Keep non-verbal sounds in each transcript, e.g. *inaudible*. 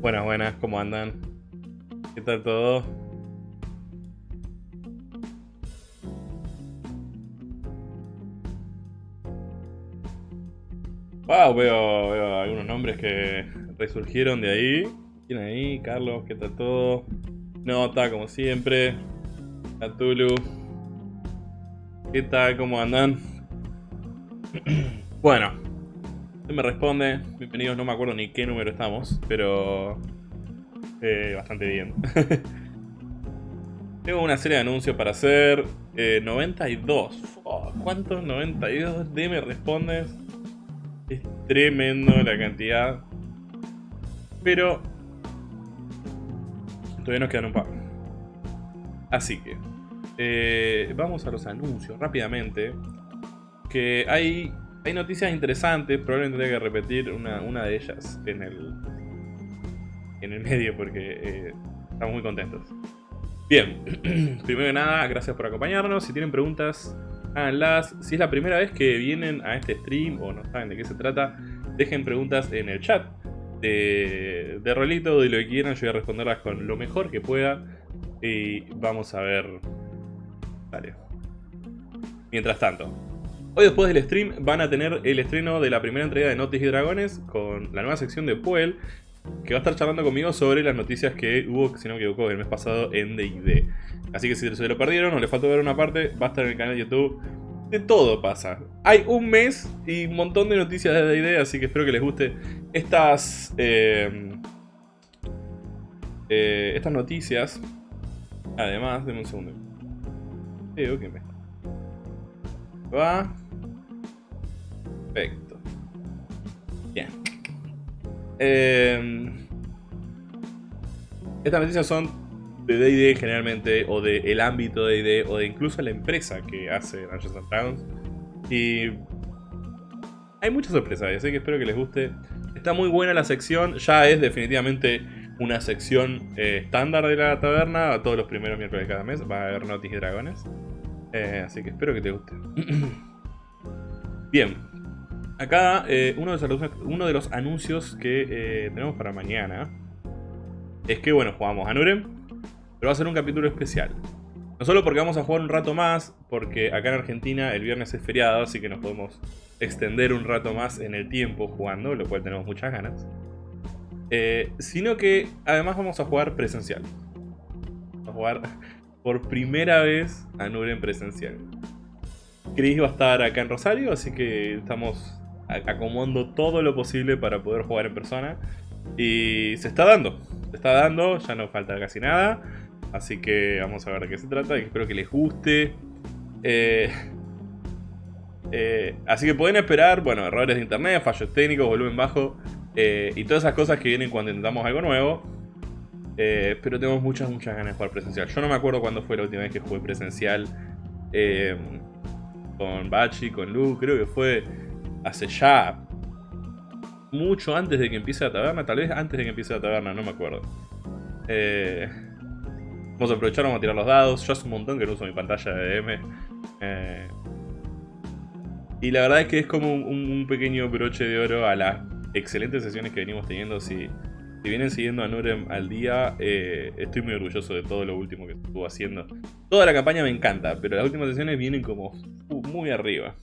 Buenas, buenas, ¿cómo andan? ¿Qué tal todo? Wow, veo, veo algunos nombres que resurgieron de ahí. ¿Quién ahí? Carlos, ¿qué tal todo? Nota, como siempre. Atulu. ¿Qué tal? ¿Cómo andan? *clears throat* bueno, me responde. Bienvenidos, no me acuerdo ni qué número estamos, pero... Eh, bastante bien. *laughs* Tengo una serie de anuncios para hacer. 92. Eh, ¿Cuántos 92 de me respondes? Es tremendo la cantidad. Pero... Todavía nos quedan un par. Así que... Eh, vamos a los anuncios rápidamente. Que hay hay noticias interesantes, probablemente tenga que repetir una, de ellas en el, en el medio porque eh, estamos muy contentos. Bien, *clears throat* primero que nada, gracias por acompañarnos. Si tienen preguntas, háganlas. Si es la primera vez que vienen a este stream o no saben de qué se trata, dejen preguntas en el chat de, de rolito, de lo que quieran. Yo voy a responderlas con lo mejor que pueda. Y vamos a ver... Vale. Mientras tanto, Hoy después del stream van a tener el estreno de la primera entrega de Noticias y Dragones con la nueva sección de Puel que va a estar charlando conmigo sobre las noticias que hubo, si no me equivoco, el mes pasado en D&D. Así que si se lo perdieron o les faltó ver una parte, va a estar en el canal de YouTube. De todo pasa. Hay un mes y un montón de noticias de D&D, así que espero que les guste estas... Eh, eh, estas noticias. Además, denme un segundo. Creo me... Va... Perfecto. Bien. Eh, estas noticias son de D&D generalmente, o del ámbito de D&D, o de incluso la empresa que hace Dungeons and Dragons. Y hay muchas sorpresas, así que espero que les guste. Está muy buena la sección, ya es definitivamente una sección eh, estándar de la taberna. Todos los primeros miércoles de cada mes va a haber noticias y dragones. Eh, así que espero que te guste. *clears throat* Bien, Acá eh, uno, de los, anuncios que eh, tenemos para mañana es que, bueno, jugamos a Nurem, pero va a ser un capítulo especial. No solo porque vamos a jugar un rato más, porque acá en Argentina el viernes es feriado, así que nos podemos extender un rato más en el tiempo jugando, lo cual tenemos muchas ganas. Eh, sino que además vamos a jugar presencial. Vamos a jugar por primera vez a Nurem presencial. Chris va a estar acá en Rosario, así que estamos acomodando todo lo posible para poder jugar en persona. Y se está dando, se está dando, ya no falta casi nada. Así que vamos a ver de qué se trata y espero que les guste. Eh, eh, así que pueden esperar, bueno, errores de internet, fallos técnicos, volumen bajo eh, y todas esas cosas que vienen cuando intentamos algo nuevo. pero tenemos muchas, muchas ganas de jugar presencial. Yo no me acuerdo cuándo fue la última vez que jugué presencial con Bachi, con Lu, creo que fue hace ya mucho antes de que empiece la taberna, tal vez antes de que empiece la taberna, no me acuerdo. Eh, vamos a aprovechar, vamos a tirar los dados. Yo hace un montón que no uso mi pantalla de M. Eh, y la verdad es que es como un, pequeño broche de oro a las excelentes sesiones que venimos teniendo. Si, vienen siguiendo a Nurem al día, eh, estoy muy orgulloso de todo lo último que estuvo haciendo. Toda la campaña me encanta, pero las últimas sesiones vienen como muy arriba.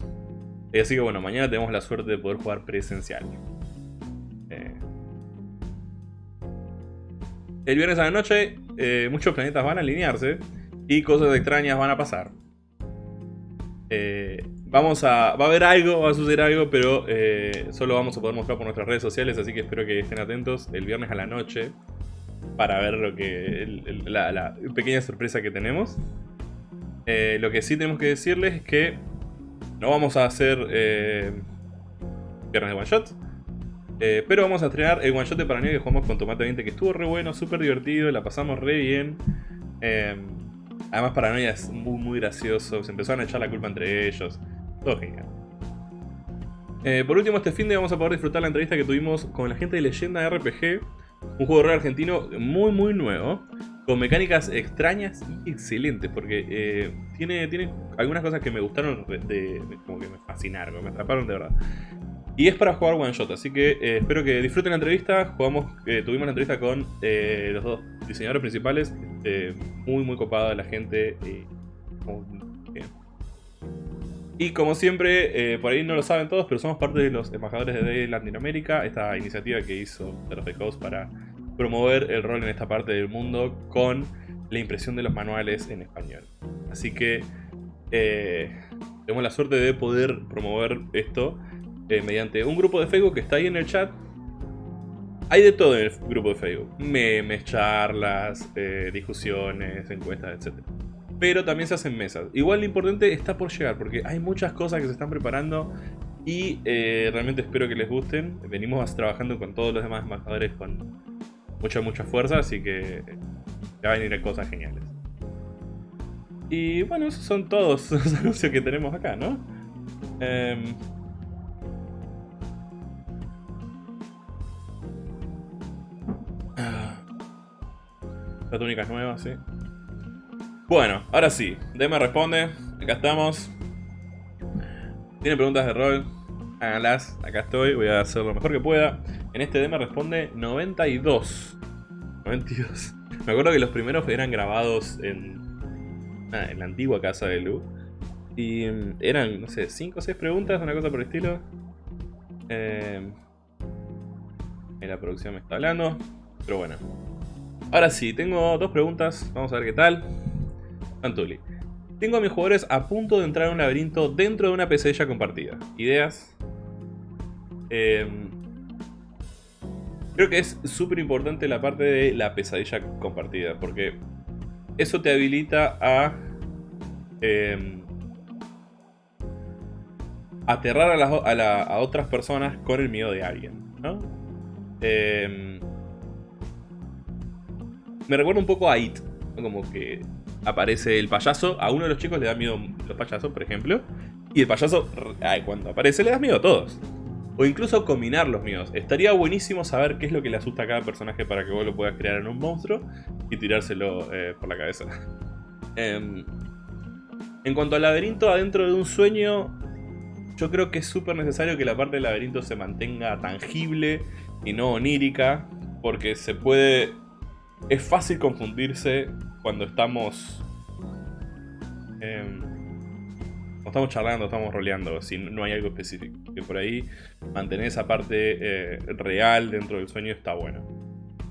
Eh, así que bueno, mañana tenemos la suerte de poder jugar presencial. Eh, el viernes a la noche, eh, muchos planetas van a alinearse y cosas extrañas van a pasar. vamos a, va a haber algo, va a suceder algo, pero solo vamos a poder mostrar por nuestras redes sociales, así que espero que estén atentos el viernes a la noche para ver lo que la, pequeña sorpresa que tenemos. lo que sí tenemos que decirles es que no vamos a hacer eh, viernes de one shot. Eh, pero vamos a estrenar el one shot de Paranoia que jugamos con Tomate 20 que estuvo re bueno, súper divertido, la pasamos re bien. Eh, además Paranoia es muy muy gracioso, se empezaron a echar la culpa entre ellos. Todo genial. Eh, por último, este fin de vamos a poder disfrutar la entrevista que tuvimos con la gente de Leyenda RPG, un juego de rol argentino muy muy nuevo, con mecánicas extrañas y excelentes, porque eh, tiene, tiene algunas cosas que me gustaron, de, como que me fascinaron, me atraparon de verdad. Y es para jugar one shot, así que eh, espero que disfruten la entrevista. Jugamos, eh, tuvimos la entrevista con eh, los dos diseñadores principales. muy, muy copada la gente. y como siempre, por ahí no lo saben todos, pero somos parte de los embajadores de Latinoamérica. Esta iniciativa que hizo The Coast para promover el rol en esta parte del mundo con la impresión de los manuales en español. Así que tenemos la suerte de poder promover esto eh, mediante un grupo de Facebook que está ahí en el chat. Hay de todo en el grupo de Facebook. Memes, charlas, eh, discusiones, encuestas, etc. Pero también se hacen mesas. Igual lo importante está por llegar porque hay muchas cosas que se están preparando y eh, realmente espero que les gusten. Venimos trabajando con todos los demás embajadores con mucha, mucha fuerza, así que ya van a venir cosas geniales. Y bueno, esos son todos *laughs* los anuncios que tenemos acá, ¿no? Eh, La túnica es nueva, sí. Bueno, ahora sí. Deme responde. Acá estamos. Tiene preguntas de rol. Háganlas. Acá estoy. Voy a hacer lo mejor que pueda. En este Deme responde 92. 92. Me acuerdo que los primeros eran grabados en, en la antigua casa de Lu. Y mm, eran, no sé, 5 o 6 preguntas, una cosa por el estilo. Eh, la producción me está hablando. Pero bueno. Ahora sí, tengo dos preguntas. Vamos a ver qué tal. Antuli. Tengo a mis jugadores a punto de entrar en un laberinto dentro de una pesadilla compartida. ¿Ideas? Em, creo que es súper importante la parte de la pesadilla compartida. Porque eso te habilita a... Em, aterrar a, a, otras personas con el miedo de alguien. ¿no? Eh, me recuerda un poco a It. Como que aparece el payaso. A uno de los chicos le da miedo los payasos, por ejemplo. Y el payaso, cuando aparece, le da miedo a todos. O incluso combinar los miedos. Estaría buenísimo saber qué es lo que le asusta a cada personaje para que vos lo puedas crear en un monstruo y tirárselo eh, por la cabeza. *laughs* Em, en cuanto al laberinto adentro de un sueño, yo creo que es súper necesario que la parte del laberinto se mantenga tangible y no onírica, porque se puede es fácil confundirse cuando estamos... cuando estamos charlando, estamos roleando, si no hay algo específico. Que por ahí mantener esa parte eh, real dentro del sueño está bueno.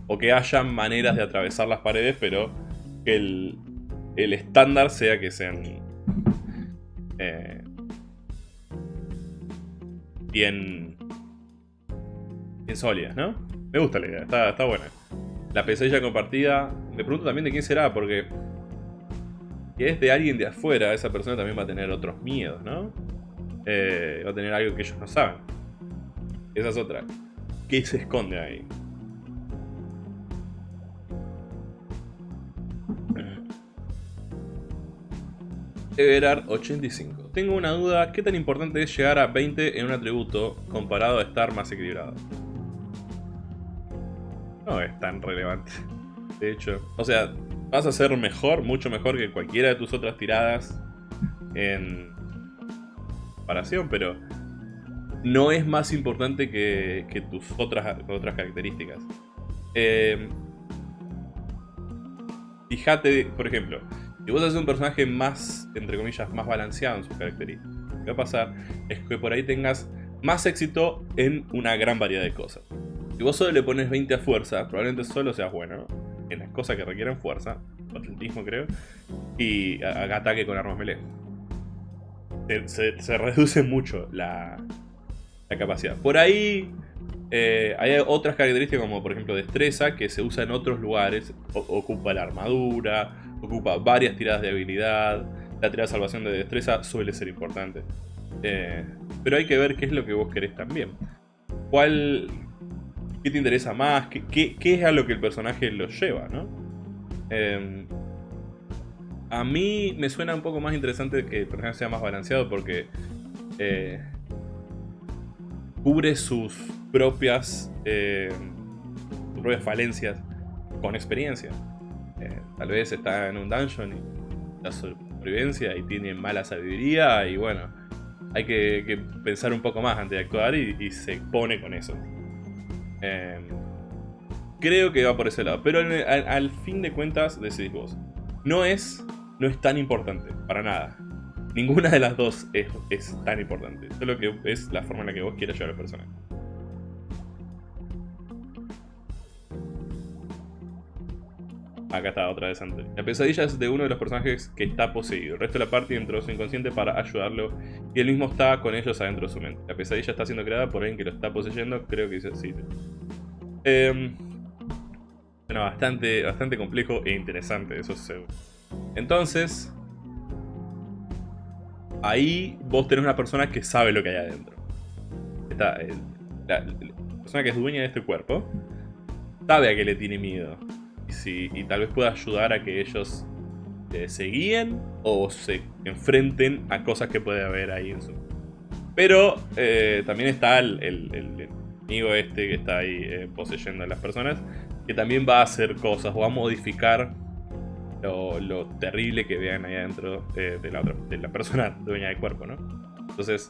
O que haya maneras de atravesar las paredes, pero que el, el estándar sea que sean... Eh, bien... Bien sólidas, ¿no? Me gusta la idea, está, está buena la pesadilla compartida. Me pregunto también de quién será, porque si es de alguien de afuera, esa persona también va a tener otros miedos, ¿no? Eh, va a tener algo que ellos no saben. Esa es otra. ¿Qué se esconde ahí? Everard 85. Tengo una duda, ¿qué tan importante es llegar a 20 en un atributo comparado a estar más equilibrado? no es tan relevante. De hecho, o sea, vas a ser mejor, mucho mejor que cualquiera de tus otras tiradas en comparación, pero no es más importante que, tus otras, otras características. Eh, fíjate, por ejemplo, si vos haces un personaje más, entre comillas, más balanceado en sus características, lo que va a pasar es que por ahí tengas más éxito en una gran variedad de cosas. Si vos solo le pones 20 a fuerza, probablemente solo seas bueno en las cosas que requieren fuerza, atletismo creo, y haga ataque con armas melee. Se, reduce mucho la, capacidad. Por ahí eh, hay otras características como por ejemplo destreza que se usa en otros lugares. ocupa la armadura, ocupa varias tiradas de habilidad. La tirada de salvación de destreza suele ser importante. Eh, pero hay que ver qué es lo que vos querés también. ¿Cuál, qué te interesa más, qué, es a lo que el personaje lo lleva, ¿no? Em, a mí me suena un poco más interesante que el personaje sea más balanceado porque eh, cubre sus propias, eh, sus propias falencias con experiencia. Eh, tal vez está en un dungeon y la supervivencia y tiene mala sabiduría y bueno, hay que, pensar un poco más antes de actuar y, se pone con eso. Em, creo que va por ese lado, pero al, fin de cuentas decidís vos. No es, no es tan importante, para nada. Ninguna de las dos es, tan importante. Solo que es la forma en la que vos quieras llevar al personaje. Acá está otra vez antes. La pesadilla es de uno de los personajes que está poseído. El resto de la parte entró su inconsciente para ayudarlo y él mismo está con ellos adentro de su mente. La pesadilla está siendo creada por alguien que lo está poseyendo. Creo que dice así. Eh, bueno, bastante, bastante complejo e interesante, eso es Entonces, ahí vos tenés una persona que sabe lo que hay adentro. Está, la, persona que es dueña de este cuerpo sabe a qué le tiene miedo y tal vez pueda ayudar a que ellos eh, se guíen o se enfrenten a cosas que puede haber ahí en su... Pero eh, también está el, el, amigo este que está ahí eh, poseyendo a las personas, que también va a hacer cosas o va a modificar lo, terrible que vean ahí adentro de, la de la persona *laughs* dueña del cuerpo, ¿no? Entonces,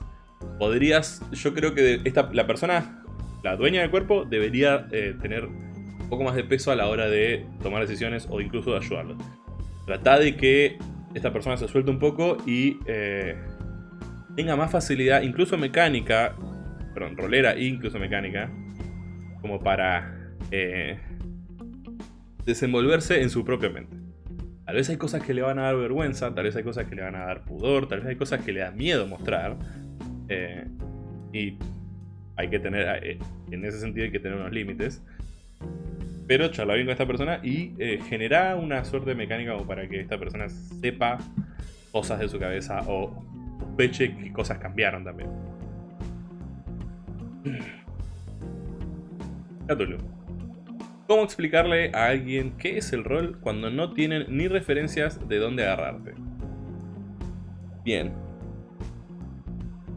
podrías, yo creo que esta, la persona, la dueña del cuerpo, debería tener un poco más de peso a la hora de tomar decisiones o incluso de ayudarlo. Trata de que esta persona se suelte un poco y eh, tenga más facilidad, incluso mecánica, perdón, rolera e incluso mecánica, como para eh, desenvolverse en su propia mente. Tal vez hay cosas que le van a dar vergüenza, tal vez hay cosas que le van a dar pudor, tal vez hay cosas que le da miedo mostrar. Eh, y hay que tener, en ese sentido hay que tener unos límites. Pero charla bien con esta persona y eh, genera una suerte de mecánica como para que esta persona sepa cosas de su cabeza o sospeche que cosas cambiaron también. *clears throat* Catulo. ¿Cómo explicarle a alguien qué es el rol cuando no tienen ni referencias de dónde agarrarte? Bien.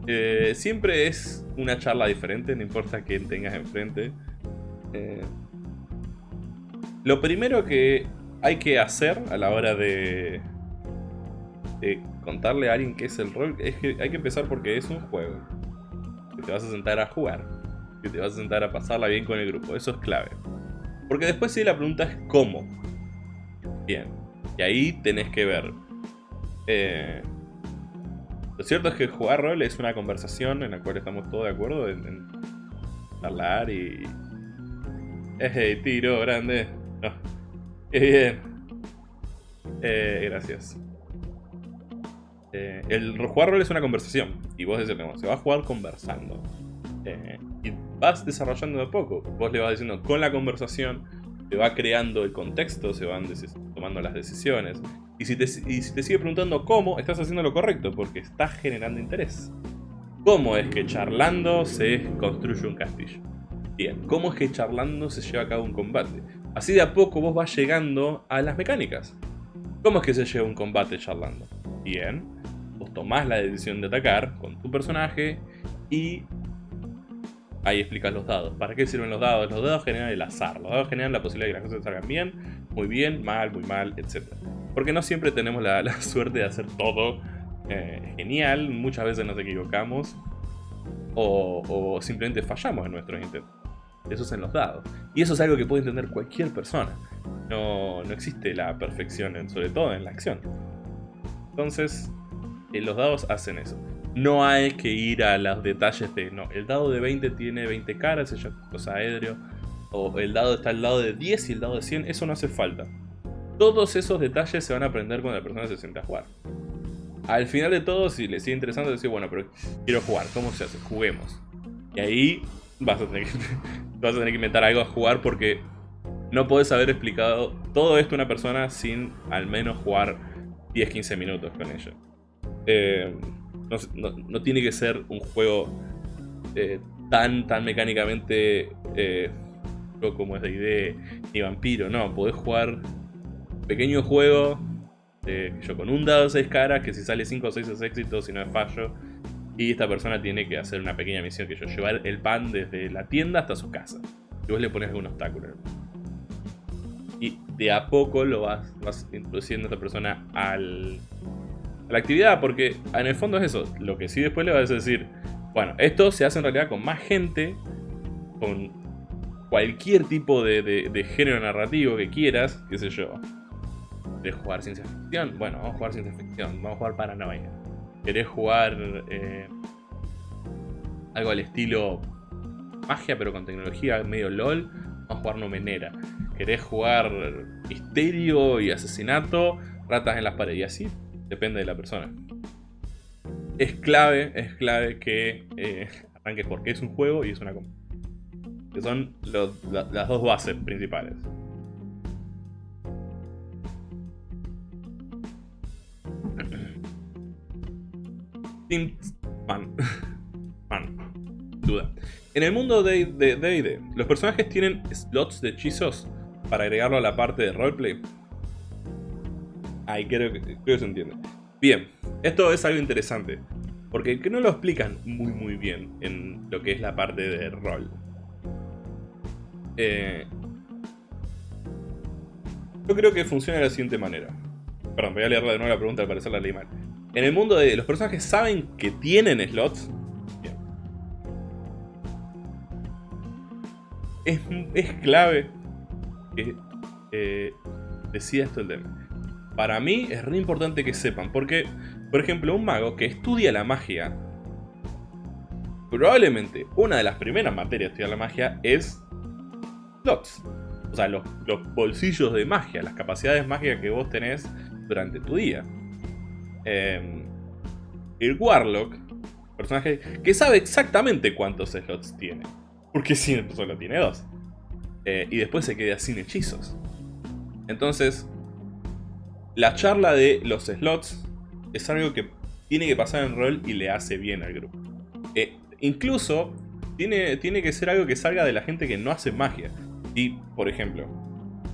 Eh, siempre es una charla diferente, no importa quién tengas enfrente. Eh, lo primero que hay que hacer a la hora de, contarle a alguien qué es el rol es que hay que empezar porque es un juego. Que te vas a sentar a jugar. Que te vas a sentar a pasarla bien con el grupo. Eso es clave. Porque después sí la pregunta es cómo. Bien. Y ahí tenés que ver. Eh, lo cierto es que jugar rol es una conversación en la cual estamos todos de acuerdo en, hablar y... ¡Ey, tiro grande! *laughs* Qué bien. Eh, gracias. Eh, el jugar rol es una conversación. Y vos decís, se va a jugar conversando. Eh, y vas desarrollando de poco. Vos le vas diciendo con la conversación, te va creando el contexto, se van tomando las decisiones. Y si te sigue preguntando cómo, estás haciendo lo correcto, porque estás generando interés. ¿Cómo es que charlando se construye un castillo? Bien, ¿cómo es que charlando se lleva a cabo un combate? Así de a poco vos vas llegando a las mecánicas. ¿Cómo es que se lleva un combate charlando? Bien, vos tomás la decisión de atacar con tu personaje y ahí explicas los dados. ¿Para qué sirven los dados? Los dados generan el azar, los dados generan la posibilidad de que las cosas salgan bien, muy bien, mal, muy mal, etc. Porque no siempre tenemos la, *laughs* suerte de hacer todo eh, genial, muchas veces nos equivocamos o, o simplemente fallamos en nuestros intentos. Eso es en los dados. Y eso es algo que puede entender cualquier persona. No, existe la perfección, sobre todo en la acción. Entonces, eh, los dados hacen eso. No hay que ir a los detalles de... No, el dado de 20 tiene 20 caras, es cosa edrio. O el dado está al lado de 10 y el dado de 100, eso no hace falta. Todos esos detalles se van a aprender cuando la persona se sienta a jugar. Al final de todo, si le sigue interesando, decir, bueno, pero quiero jugar, ¿cómo se hace? Juguemos. Y ahí vas a tener que, vas a tener que inventar algo a jugar porque no puedes haber explicado todo esto a una persona sin al menos jugar 10-15 minutos con ella. Eh, no, tiene que ser un juego eh, tan, tan mecánicamente eh, como es de idea ni vampiro, no, podés jugar pequeño juego yo, con un dado de 6 caras que si sale 5 o 6 es éxito, si no es fallo y esta persona tiene que hacer una pequeña misión que yo, llevar el pan desde la tienda hasta su casa. Y vos le pones algún obstáculo. Y de a poco lo vas, vas introduciendo a esta persona al, la actividad, porque en el fondo es eso. Lo que sí después le vas a decir, bueno, esto se hace en realidad con más gente, con cualquier tipo de, género narrativo que quieras, qué sé yo. ¿Querés jugar ciencia ficción? Bueno, vamos a jugar ciencia ficción, vamos a jugar paranoia. ¿Querés jugar eh, algo al estilo magia pero con tecnología medio LOL? Vamos a jugar Nomenera. ¿Querés jugar misterio y asesinato? Ratas en las paredes. Y así depende de la persona. Es clave, es clave que eh, arranques porque es un juego y es una que son las dos bases principales. Man. Man. Duda. En el mundo de D&D, ¿los personajes tienen slots de hechizos para agregarlo a la parte de roleplay? Ahí creo que, creo se entiende. Bien, esto es algo interesante. Porque que no lo explican muy muy bien en lo que es la parte de rol. Eh, yo creo que funciona de la siguiente manera. Perdón, voy a leer de nuevo la pregunta, al parecer la leí. En el mundo de los personajes saben que tienen slots. Bien. Es, clave que eh, decida esto el tema. Para mí es re importante que sepan, porque, por ejemplo, un mago que estudia la magia, probablemente una de las primeras materias de estudiar la magia es slots. O sea, los, bolsillos de magia, las capacidades mágicas que vos tenés durante tu día. Em, el Warlock, personaje que sabe exactamente cuántos slots tiene. Porque si solo tiene dos. Eh, y después se queda sin hechizos. Entonces, la charla de los slots es algo que tiene que pasar en rol y le hace bien al grupo. Eh, incluso tiene, tiene que ser algo que salga de la gente que no hace magia. Y, por ejemplo,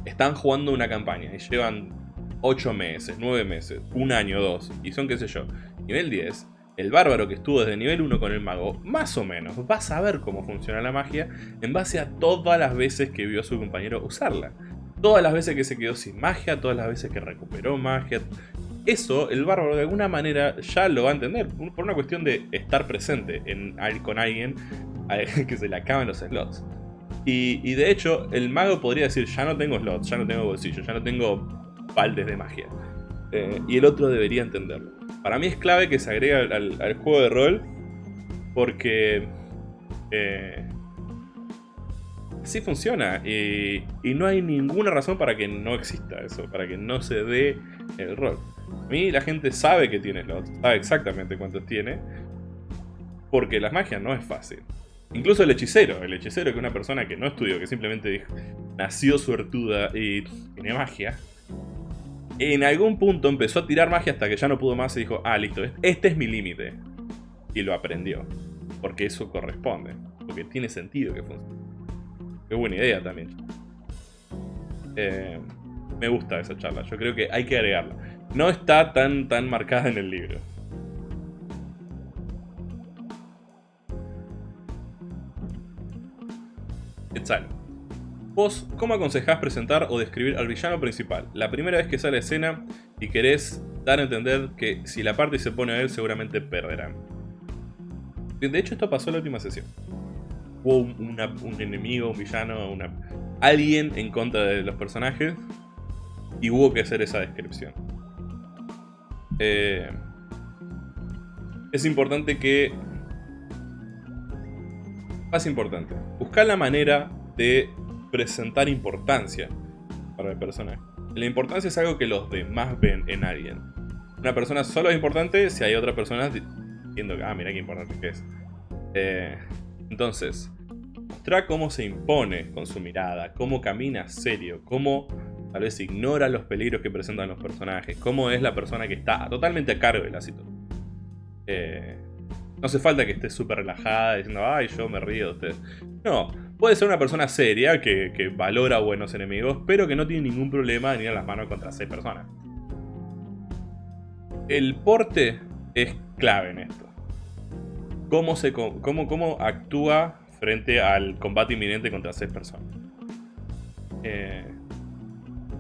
están jugando una campaña y llevan 8 meses, 9 meses, un año, dos, y son, qué sé yo, nivel 10, el bárbaro que estuvo desde nivel 1 con el mago, más o menos, va a saber cómo funciona la magia en base a todas las veces que vio a su compañero usarla. Todas las veces que se quedó sin magia, todas las veces que recuperó magia. Eso, el bárbaro de alguna manera ya lo va a entender, por una cuestión de estar presente en, con alguien *laughs* que se le acaban los slots. Y, de hecho, el mago podría decir, ya no tengo slots, ya no tengo bolsillos, ya no tengo baldes de magia. Eh, y el otro debería entenderlo. Para mí es clave que se agregue al, juego de rol, porque eh, así funciona. Y, no hay ninguna razón para que no exista eso, para que no se dé el rol. A mí la gente sabe que tiene slots, sabe exactamente cuántos tiene, porque la magia no es fácil. Incluso el hechicero, el hechicero que es una persona que no estudió, que simplemente dijo, nació suertuda y tiene magia. En algún punto empezó a tirar magia hasta que ya no pudo más y dijo, ah, listo, este es mi límite. Y lo aprendió. Porque eso corresponde. Porque tiene sentido que funcione. Qué buena idea también. Eh, me gusta esa charla, yo creo que hay que agregarla. No está tan, tan marcada en el libro. Vos, ¿cómo aconsejás presentar o describir al villano principal? La primera vez que sale a escena y querés dar a entender que si la parte se pone a él seguramente perderán. De hecho esto pasó en la última sesión. Hubo un, enemigo, un villano, alguien en contra de los personajes y hubo que hacer esa descripción. Eh, es importante que más importante, buscar la manera de presentar importancia para el personaje. La importancia es algo que los demás ven en alguien. Una persona solo es importante si hay otra persona diciendo ah, mira qué importante que es. Eh, entonces, mostrar cómo se impone con su mirada, cómo camina serio, cómo tal vez ignora los peligros que presentan los personajes, cómo es la persona que está totalmente a cargo de la situación. Eh, no hace falta que esté súper relajada diciendo, ay, yo me río de ustedes. No, puede ser una persona seria que, valora buenos enemigos, pero que no tiene ningún problema en ir a las manos contra seis personas. El porte es clave en esto. Cómo, se, cómo, cómo actúa frente al combate inminente contra seis personas. Eh,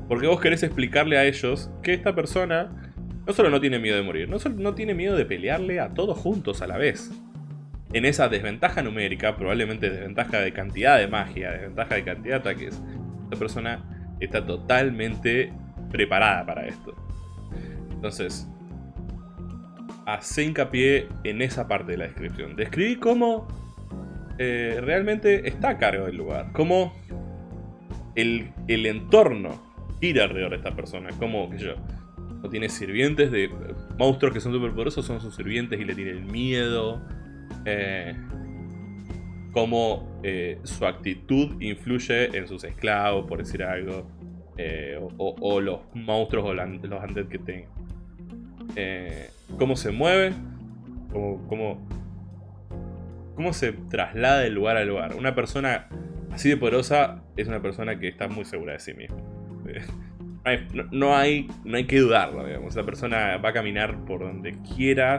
porque vos querés explicarle a ellos que esta persona no solo no tiene miedo de morir, no solo no tiene miedo de pelearle a todos juntos a la vez. En esa desventaja numérica, probablemente desventaja de cantidad de magia, desventaja de cantidad de ataques, esta persona está totalmente preparada para esto. Entonces, hace hincapié en esa parte de la descripción. Describí cómo eh, realmente está a cargo del lugar, cómo el, el entorno gira alrededor de esta persona, como que yo, no tiene sirvientes de monstruos que son súper poderosos, son sus sirvientes y le tienen miedo. Eh, cómo eh, su actitud influye en sus esclavos, por decir algo. Eh, o, los monstruos o los undead que tengan. cómo se mueve. Cómo, cómo, se traslada de lugar a lugar. Una persona así de poderosa es una persona que está muy segura de sí misma. *laughs* No hay, no, hay, que dudarlo, digamos. La persona va a caminar por donde quiera.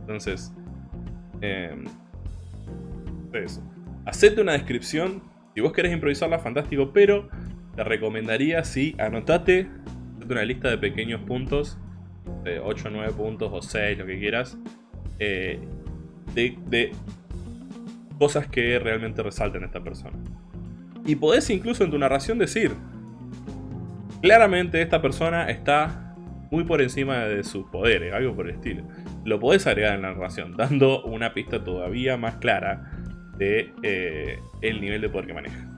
Entonces, eh, eso. Hacete una descripción. Si vos querés improvisarla, fantástico. Pero te recomendaría, sí, anotate una lista de pequeños puntos. De 8 o 9 puntos o 6, lo que quieras. Eh, de, de cosas que realmente resalten a esta persona. Y podés incluso en tu narración decir, Claramente esta persona está muy por encima de sus poderes, algo por el estilo. Lo podés agregar en la narración, dando una pista todavía más clara de eh, el nivel de poder que maneja.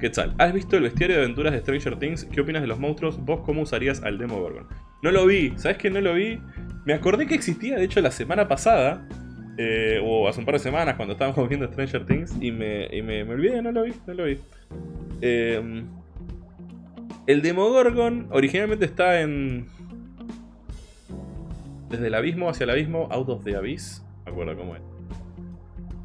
¿Qué tal? ¿Has visto el bestiario de aventuras de Stranger Things? ¿Qué opinas de los monstruos? ¿Vos cómo usarías al Demogorgon? No lo vi, ¿sabes que no lo vi? Me acordé que existía, de hecho, la semana pasada, eh, o hace un par de semanas cuando estábamos *laughs* viendo Stranger Things, y me, y me, me olvidé, no lo vi, no lo vi. Eh, el Demogorgon originalmente está en... Desde el abismo hacia el abismo, Out of the Abyss. Me acuerdo cómo es.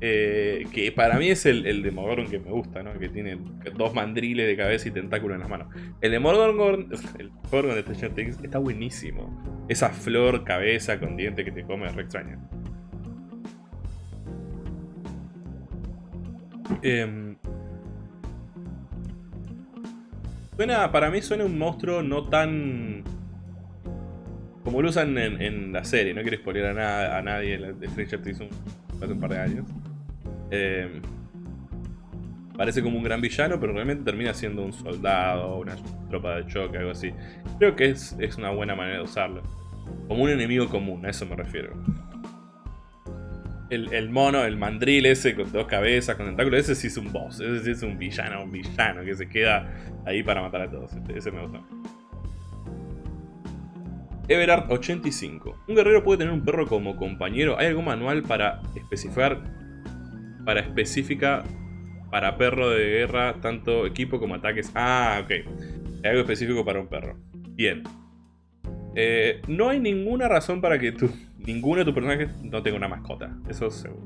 Eh, que para mí es el, Demogorgon que me gusta, ¿no? Que tiene dos mandriles de cabeza y tentáculos en las manos. El Demogorgon, *laughs* el Demogorgon de Stranger Things está buenísimo. Esa flor cabeza con diente que te come es re extraña. Eh, para mí suena un monstruo no tan... Como lo usan en, la serie, no quiero spoiler a, a nadie de Stranger Things hace un par de años. Em, parece como un gran villano, pero realmente termina siendo un soldado, una tropa de choque, algo así. Creo que es, una buena manera de usarlo. Como un enemigo común, a eso me refiero el, mono, el mandril ese con dos cabezas, con tentáculos, ese sí es un boss, ese sí es un villano, un villano que se queda ahí para matar a todos. Ese me gusta. Everard 85. Un guerrero puede tener un perro como compañero. ¿Hay algún manual para especificar para específica para perro de guerra, tanto equipo como ataques? Ah, ok. Hay algo específico para un perro. Bien. Eh, no hay ninguna razón para que tú ninguno de tus personajes no tenga una mascota. Eso es seguro.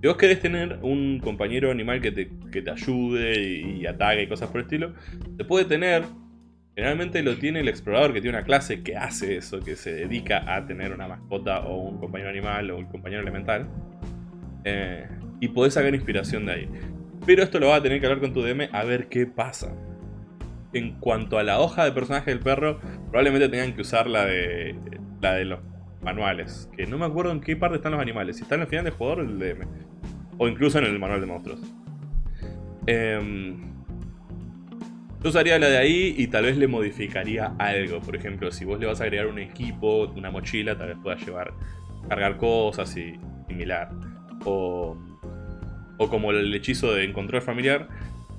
Si vos querés tener un compañero animal que te, te ayude y, ataque y cosas por el estilo, se puede tener. Generalmente lo tiene el explorador que tiene una clase que hace eso, que se dedica a tener una mascota o un compañero animal o un compañero elemental. Eh, y podés sacar inspiración de ahí. Pero esto lo vas a tener que hablar con tu DM a ver qué pasa. En cuanto a la hoja de personaje del perro, probablemente tengan que usar la de, la de los manuales. Que no me acuerdo en qué parte están los animales. Si están el final del jugador o el DM. O incluso en el manual de monstruos. Em, yo usaría la de ahí y tal vez le modificaría algo. Por ejemplo, si vos le vas a agregar un equipo, una mochila, tal vez pueda llevar, cargar cosas y similar. O, o como el hechizo de encontrar familiar,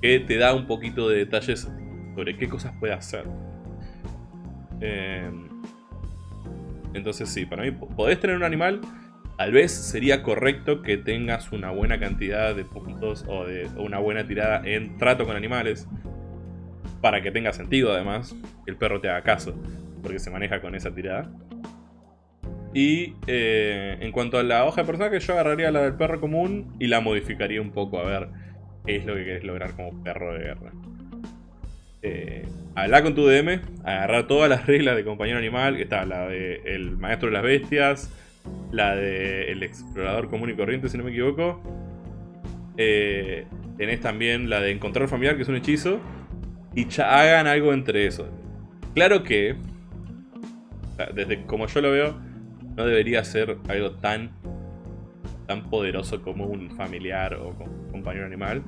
que te da un poquito de detalles sobre qué cosas puede hacer. Eh, entonces sí, para mí podés tener un animal, tal vez sería correcto que tengas una buena cantidad de puntos o, de, una buena tirada en trato con animales. Para que tenga sentido además, que el perro te haga caso, porque se maneja con esa tirada. Y eh, en cuanto a la hoja de personaje, yo agarraría la del perro común y la modificaría un poco a ver qué es lo que querés lograr como perro de guerra eh, con tu DM, agarrar todas las reglas de compañero animal, que está la de el maestro de las bestias, la de el explorador común y corriente, si no me equivoco. Eh, tenés también la de encontrar familiar, que es un hechizo. Y hagan algo entre eso. Claro que, desde como yo lo veo, no debería ser algo tan, tan poderoso como un familiar o un compañero animal,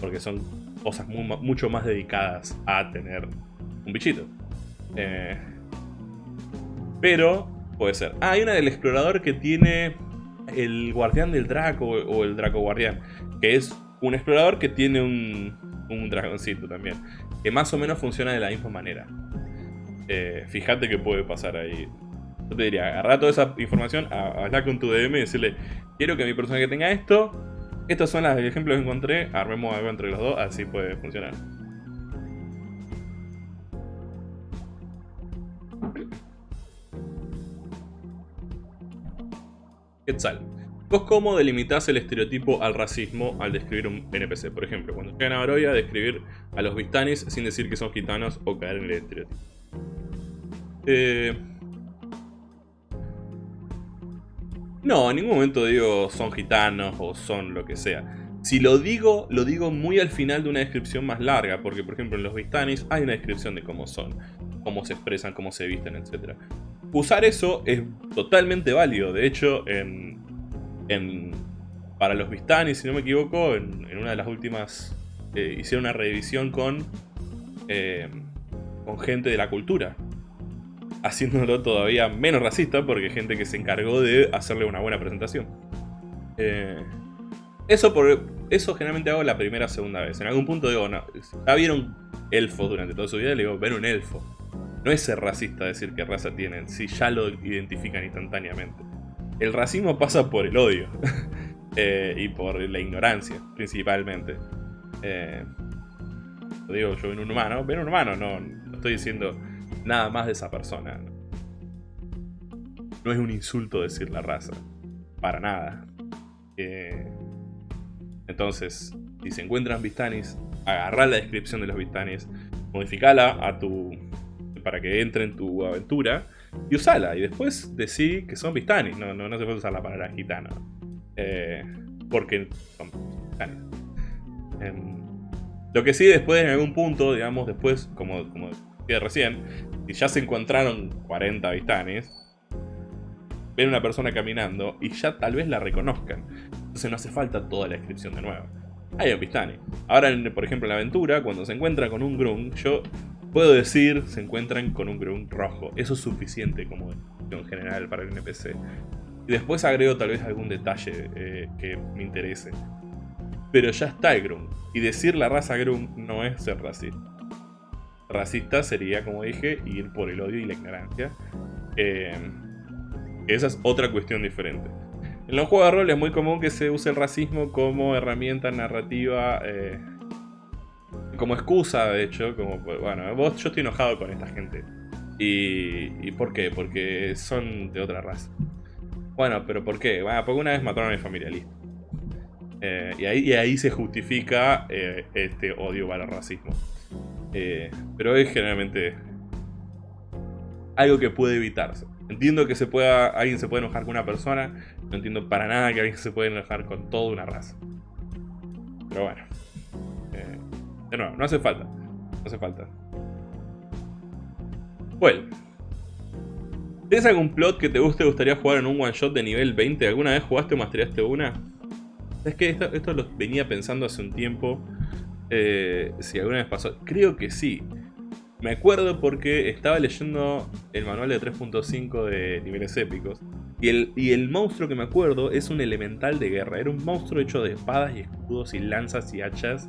porque son cosas mucho más dedicadas a tener un bichito. Eh, pero puede ser. Ah, hay una del explorador que tiene el guardián del Draco o el Draco guardián, que es un explorador que tiene un, un dragoncito también, que más o menos funciona de la misma manera. Eh, fíjate que puede pasar ahí. Yo te diría, agarra toda esa información, habla con tu DM y decirle, quiero que mi personaje tenga esto, estos son los ejemplos que encontré, armemos algo entre los dos, así puede funcionar. Quetzal. ¿Vos cómo delimitas el estereotipo al racismo al describir un NPC? Por ejemplo, cuando llegan a Baroya, describir a los Vistanis sin decir que son gitanos o caer en el estereotipo. Eh... No, en ningún momento digo son gitanos o son lo que sea. Si lo digo, lo digo muy al final de una descripción más larga, porque por ejemplo en los Vistanis hay una descripción de cómo son, cómo se expresan, cómo se visten, etc. Usar eso es totalmente válido, de hecho en, para los Vistanis, si no me equivoco, en, una de las últimas eh, hicieron una revisión con, eh, con gente de la cultura, haciéndolo todavía menos racista porque gente que se encargó de hacerle una buena presentación. Eh, eso, por, eso generalmente hago la primera o segunda vez. En algún punto digo, no, ya vieron elfos durante toda su vida, le digo, ven un elfo. No es ser racista decir qué raza tienen, si ya lo identifican instantáneamente. El racismo pasa por el odio *laughs* eh, y por la ignorancia, principalmente. Eh, lo digo yo ven un humano, ven un humano, no, no estoy diciendo nada más de esa persona. No es un insulto decir la raza. Para nada. Eh, entonces, si se encuentran Vistanis, agarrá la descripción de los Vistanis, modificala a tu, para que entre en tu aventura y usala. Y después decí que son Vistanis. No, no, no se puede usar la palabra gitano. Eh, porque son Vistanis. Em, lo que sí, después en algún punto, digamos, después, como, como decía recién, si ya se encontraron 40 Vistanis, ven una persona caminando y ya tal vez la reconozcan. Entonces no hace falta toda la descripción de nuevo. Hay un Vistani. Ahora, por ejemplo, en la aventura, cuando se encuentran con un Grung, yo puedo decir se encuentran con un Grung rojo. Eso es suficiente como descripción general para el NPC. Y después agrego tal vez algún detalle eh, que me interese. Pero ya está el Grung. Y decir la raza Grung no es ser racista. Racista sería, como dije, ir por el odio y la ignorancia. Eh, esa es otra cuestión diferente. En los juegos de rol es muy común que se use el racismo como herramienta narrativa, eh, como excusa, de hecho, como, bueno, vos, yo estoy enojado con esta gente. ¿Y, por qué? Porque son de otra raza. Bueno, pero ¿por qué? Bueno, porque una vez mataron a mi familia, eh, y, ahí, y ahí se justifica este odio para racismo. Eh, pero es generalmente algo que puede evitarse. Entiendo que se pueda, alguien se puede enojar con una persona, no entiendo para nada que alguien se pueda enojar con toda una raza. Pero bueno. De nuevo, no hace falta. No hace falta. Bueno. ¿Tienes algún plot que te guste gustaría jugar en un one shot de nivel 20? ¿Alguna vez jugaste o mastereaste una? Es que esto, esto lo venía pensando hace un tiempo. Eh, si alguna vez pasó. Creo que sí. Me acuerdo porque estaba leyendo el manual de 3.5 de niveles épicos. Y el, y el monstruo que me acuerdo es un elemental de guerra. Era un monstruo hecho de espadas y escudos y lanzas y hachas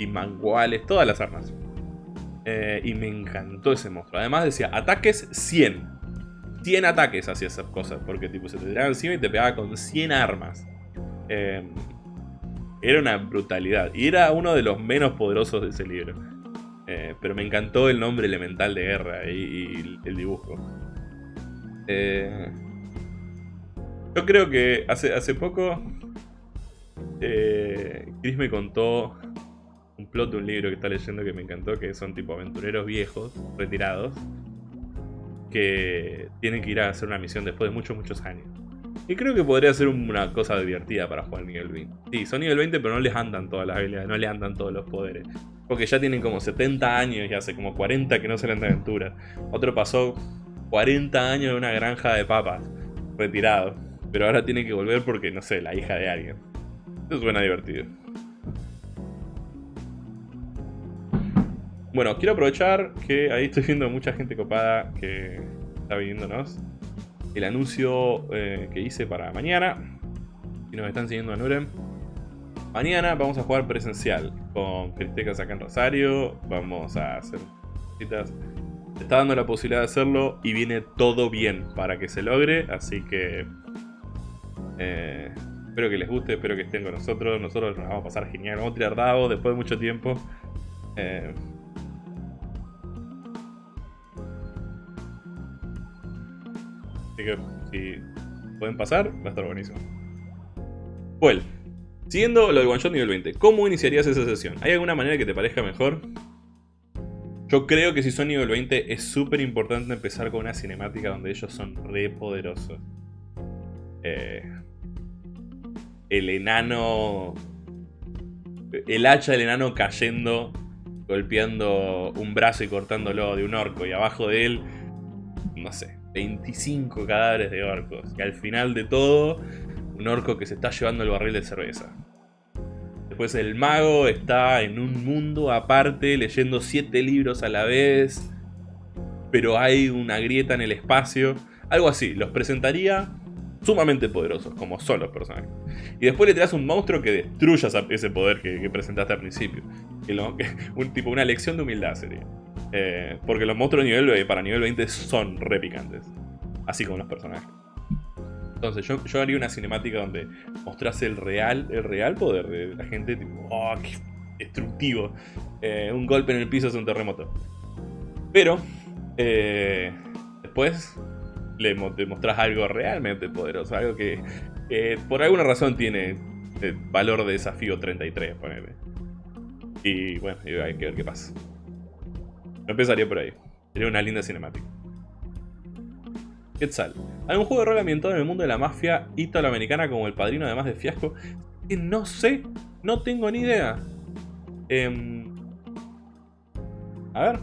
y manguales, todas las armas. Eh, y me encantó ese monstruo. Además decía, ataques 100. 100 ataques hacía esas cosas. Porque tipo se te tiraban encima y te pegaba con 100 armas. Eh, era una brutalidad. Y era uno de los menos poderosos de ese libro. Eh, pero me encantó el nombre elemental de guerra y, el dibujo. Yo creo que hace, hace poco Chris me contó un plot de un libro que está leyendo que me encantó, que son tipo aventureros viejos, retirados, que tienen que ir a hacer una misión después de muchos, muchos años. Y creo que podría ser una cosa divertida para jugar nivel 20. Sí, son nivel 20, pero no les andan todas las habilidades, no les andan todos los poderes. porque ya tienen como 70 años y hace como 40 que no salen de aventura. Otro pasó 40 años en una granja de papas, retirado. Pero ahora tiene que volver porque, no sé, la hija de alguien. Eso suena divertido. Bueno, quiero aprovechar que ahí estoy viendo mucha gente copada que está viéndonos. El anuncio eh, que hice para mañana. Si nos están siguiendo a Nurem. Mañana vamos a jugar presencial con Cristecas acá en Rosario. Vamos a hacer citas. Está dando la posibilidad de hacerlo y viene todo bien para que se logre. Así que eh, espero que les guste, espero que estén con nosotros. Nosotros nos vamos a pasar genial. Vamos a tirar dados después de mucho tiempo. Eh, así que si pueden pasar, va a estar buenísimo. Well, siguiendo lo del One Shot nivel 20, ¿cómo iniciarías esa sesión? ¿Hay alguna manera que te parezca mejor? Yo creo que si son nivel 20 es súper importante empezar con una cinemática donde ellos son re poderosos. Eh, el enano... El hacha del enano cayendo, golpeando un brazo y cortándolo de un orco. Y abajo de él, no sé, 25 cadáveres de orcos. Y al final de todo, un orco que se está llevando el barril de cerveza. Después el mago está en un mundo aparte, leyendo 7 libros a la vez. Pero hay una grieta en el espacio. Algo así, los presentaría sumamente poderosos, como son los personajes. Y después le tiras un monstruo que destruya ese poder que, presentaste al principio. un tipo, una lección de humildad sería. Eh, porque los monstruos nivel, para nivel 20 son re picantes. Así como los personajes. Entonces yo, haría una cinemática donde mostrase el real, el real poder de la gente, tipo, oh, qué destructivo. Eh, un golpe en el piso es un terremoto. Pero, eh, después le mostrás algo realmente poderoso, algo que por alguna razón tiene valor de desafío 33, ponele. Y bueno, hay que ver qué pasa. Empezaría por ahí. Sería una linda cinemática. Quetzal. Un juego de rol ambientado en el mundo de la mafia italoamericana como El Padrino, además de Fiasco. Que no sé, no tengo ni idea. Eh, a ver.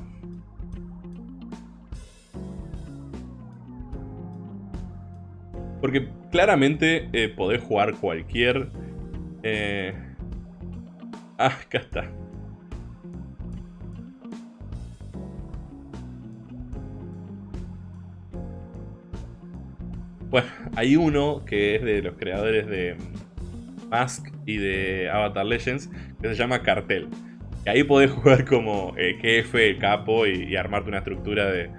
Porque claramente eh, podés jugar cualquier... Eh... Ah, acá está. Bueno, hay uno que es de los creadores de Mask y de Avatar Legends, que se llama Cartel. Y ahí podés jugar como eh, jefe, capo y, armarte una estructura de,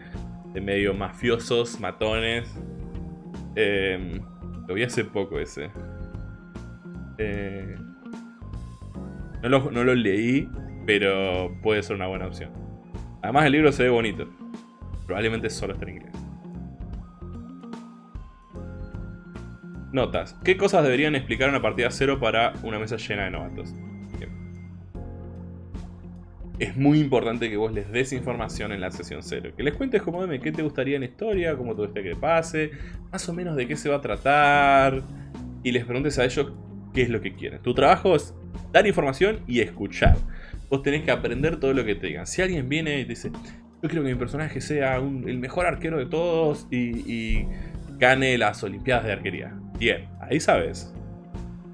medio mafiosos, matones, eh, lo vi hace poco ese. Eh, no, lo, leí, pero puede ser una buena opción. Además el libro se ve bonito. Probablemente solo está en inglés. Notas. ¿Qué cosas deberían explicar una partida cero para una mesa llena de novatos? es muy importante que vos les des información en la sesión cero. Que les cuentes como dime qué te gustaría en historia, cómo te gustaría que pase, más o menos de qué se va a tratar. Y les preguntes a ellos qué es lo que quieren. Tu trabajo es dar información y escuchar. Vos tenés que aprender todo lo que te digan. Si alguien viene y te dice, yo quiero que mi personaje sea el mejor arquero de todos y gane las olimpiadas de arquería. Bien, ahí sabes.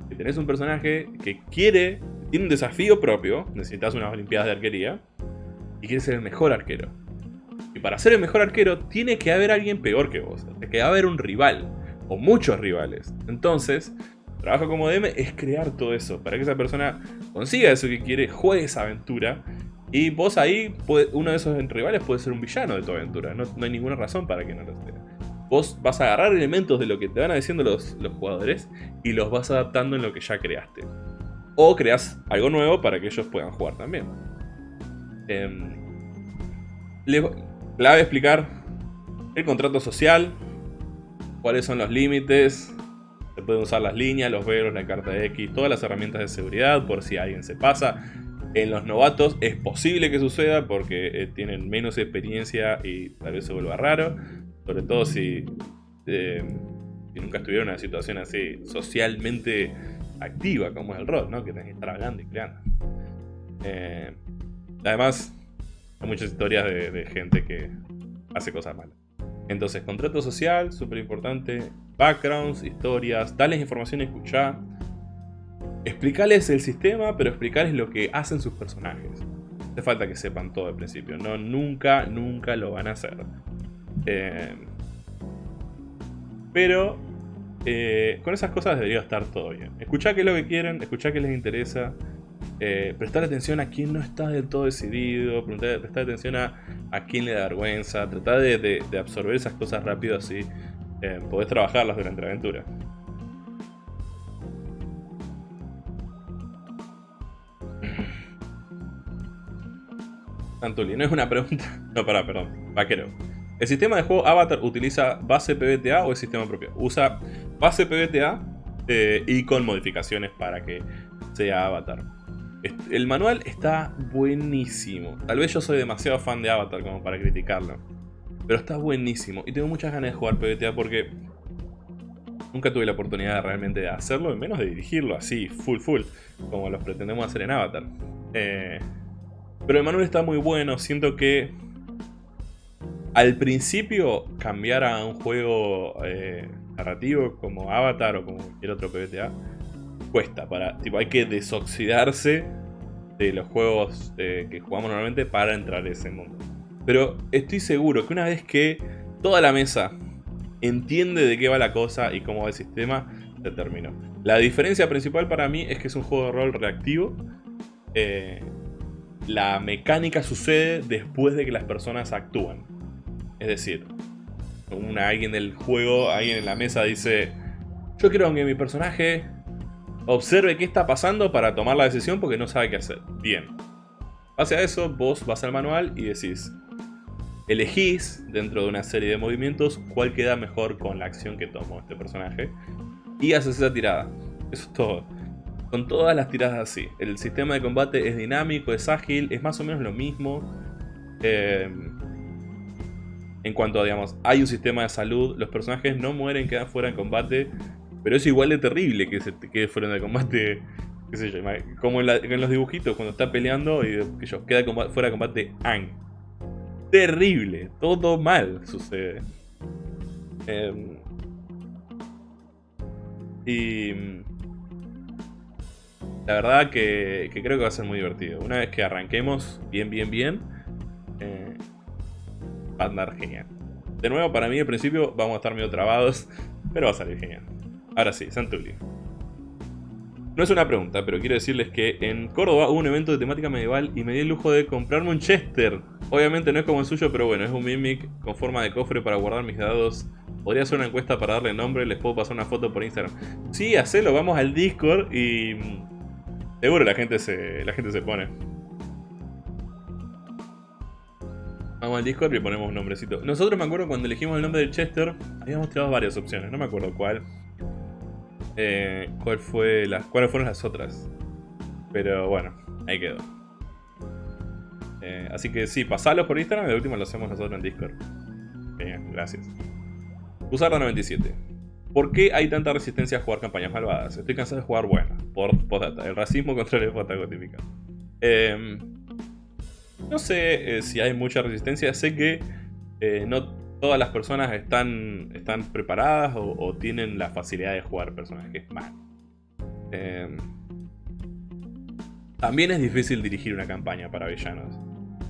Si tenés un personaje que quiere tiene un desafío propio, necesitas unas olimpiadas de arquería, y quieres ser el mejor arquero. Y para ser el mejor arquero tiene que haber alguien peor que vos, tiene que haber un rival, o muchos rivales. Entonces, trabajo como DM es crear todo eso, para que esa persona consiga eso que quiere, juegue esa aventura, y vos ahí, uno de esos rivales puede ser un villano de tu aventura, no, hay ninguna razón para que no lo sea. Vos vas a agarrar elementos de lo que te van diciendo los, los jugadores y los vas adaptando en lo que ya creaste. O creas algo nuevo para que ellos puedan jugar también. Eh, clave explicar el contrato social, cuáles son los límites, se pueden usar las líneas, los veros, la carta de X, todas las herramientas de seguridad por si alguien se pasa. En los novatos es posible que suceda porque eh, tienen menos experiencia y tal vez se vuelva raro. Sobre todo si, eh, si nunca estuvieron en una situación así socialmente activa, como es el rol, ¿no? Que tenés que estar hablando y creando. Eh, además, hay muchas historias de, gente que hace cosas malas. Entonces, contrato social, súper importante. Backgrounds, historias, darles información escuchar. Explicarles el sistema, pero explicarles lo que hacen sus personajes. Hace falta que sepan todo al principio. No, nunca, nunca lo van a hacer. Eh, pero eh, con esas cosas debería estar todo bien. Escuchar qué es lo que quieren, escuchar qué les interesa. Eh, prestar atención a quién no está del todo decidido, prestar, atención a, a quién le da vergüenza, tratar de, absorber esas cosas rápido así eh, podés trabajarlas durante la aventura. Antuli, no es una pregunta. *laughs* No, pará, perdón. Vaquero. ¿El sistema de juego Avatar utiliza base PBTA o es sistema propio? Usa base PBTA eh, y con modificaciones para que sea Avatar. El manual está buenísimo. Tal vez yo soy demasiado fan de Avatar como para criticarlo. Pero está buenísimo. Y tengo muchas ganas de jugar PBTA porque nunca tuve la oportunidad realmente de hacerlo, y menos de dirigirlo así, full full, como los pretendemos hacer en Avatar. Eh, pero el manual está muy bueno. Siento que al principio cambiar a un juego eh, narrativo como Avatar o como cualquier otro PBTA cuesta. Para, tipo, hay que desoxidarse de los juegos eh, que jugamos normalmente para entrar en ese mundo. Pero estoy seguro que una vez que toda la mesa entiende de qué va la cosa y cómo va el sistema, se terminó. La diferencia principal para mí es que es un juego de rol reactivo. Eh, la mecánica sucede después de que las personas actúan. Es decir, una, alguien del juego, alguien en la mesa dice, yo quiero que mi personaje observe qué está pasando para tomar la decisión porque no sabe qué hacer. Bien. Hacia eso, vos vas al manual y decís, elegís dentro de una serie de movimientos cuál queda mejor con la acción que tomó este personaje y haces esa tirada. Eso es todo. Con todas las tiradas así. El sistema de combate es dinámico, es ágil, es más o menos lo mismo. Eh, en cuanto a, digamos, hay un sistema de salud, los personajes no mueren, quedan fuera de combate, pero es igual de terrible que se quede fuera de combate, *laughs* qué sé yo, como en, los dibujitos, cuando está peleando y yo, queda fuera de combate Ang. Terrible, todo mal sucede. Em, y la verdad que, creo que va a ser muy divertido. Una vez que arranquemos bien, bien, bien, eh, va a andar genial. De nuevo, para mí al principio vamos a estar medio trabados, *laughs* pero va a salir genial. Ahora sí, Santuli. No es una pregunta, pero quiero decirles que en Córdoba hubo un evento de temática medieval y me di el lujo de comprarme un Chester. Obviamente no es como el suyo, pero bueno, es un Mimic con forma de cofre para guardar mis dados. Podría hacer una encuesta para darle nombre, les puedo pasar una foto por Instagram. Sí, hacelo, vamos al Discord y... Mm, seguro la gente se, la gente se pone. Vamos al Discord y ponemos un nombrecito. Nosotros me acuerdo cuando elegimos el nombre del Chester, habíamos tirado varias opciones, no me acuerdo cuál. Eh, cuál fue las, ¿Cuáles fueron las otras? Pero bueno, ahí quedó. Eh, así que sí, pasalos por Instagram y de último lo hacemos nosotros en Discord. Genial, gracias. Usar la 97. ¿Por qué hay tanta resistencia a jugar campañas malvadas? Estoy cansado de jugar buenas. Por postdata. El racismo contra el foto típica. Eh, no sé eh, si hay mucha resistencia, sé que eh, no todas las personas están, están preparadas o, tienen la facilidad de jugar personajes mal. Em, también es difícil dirigir una campaña para villanos.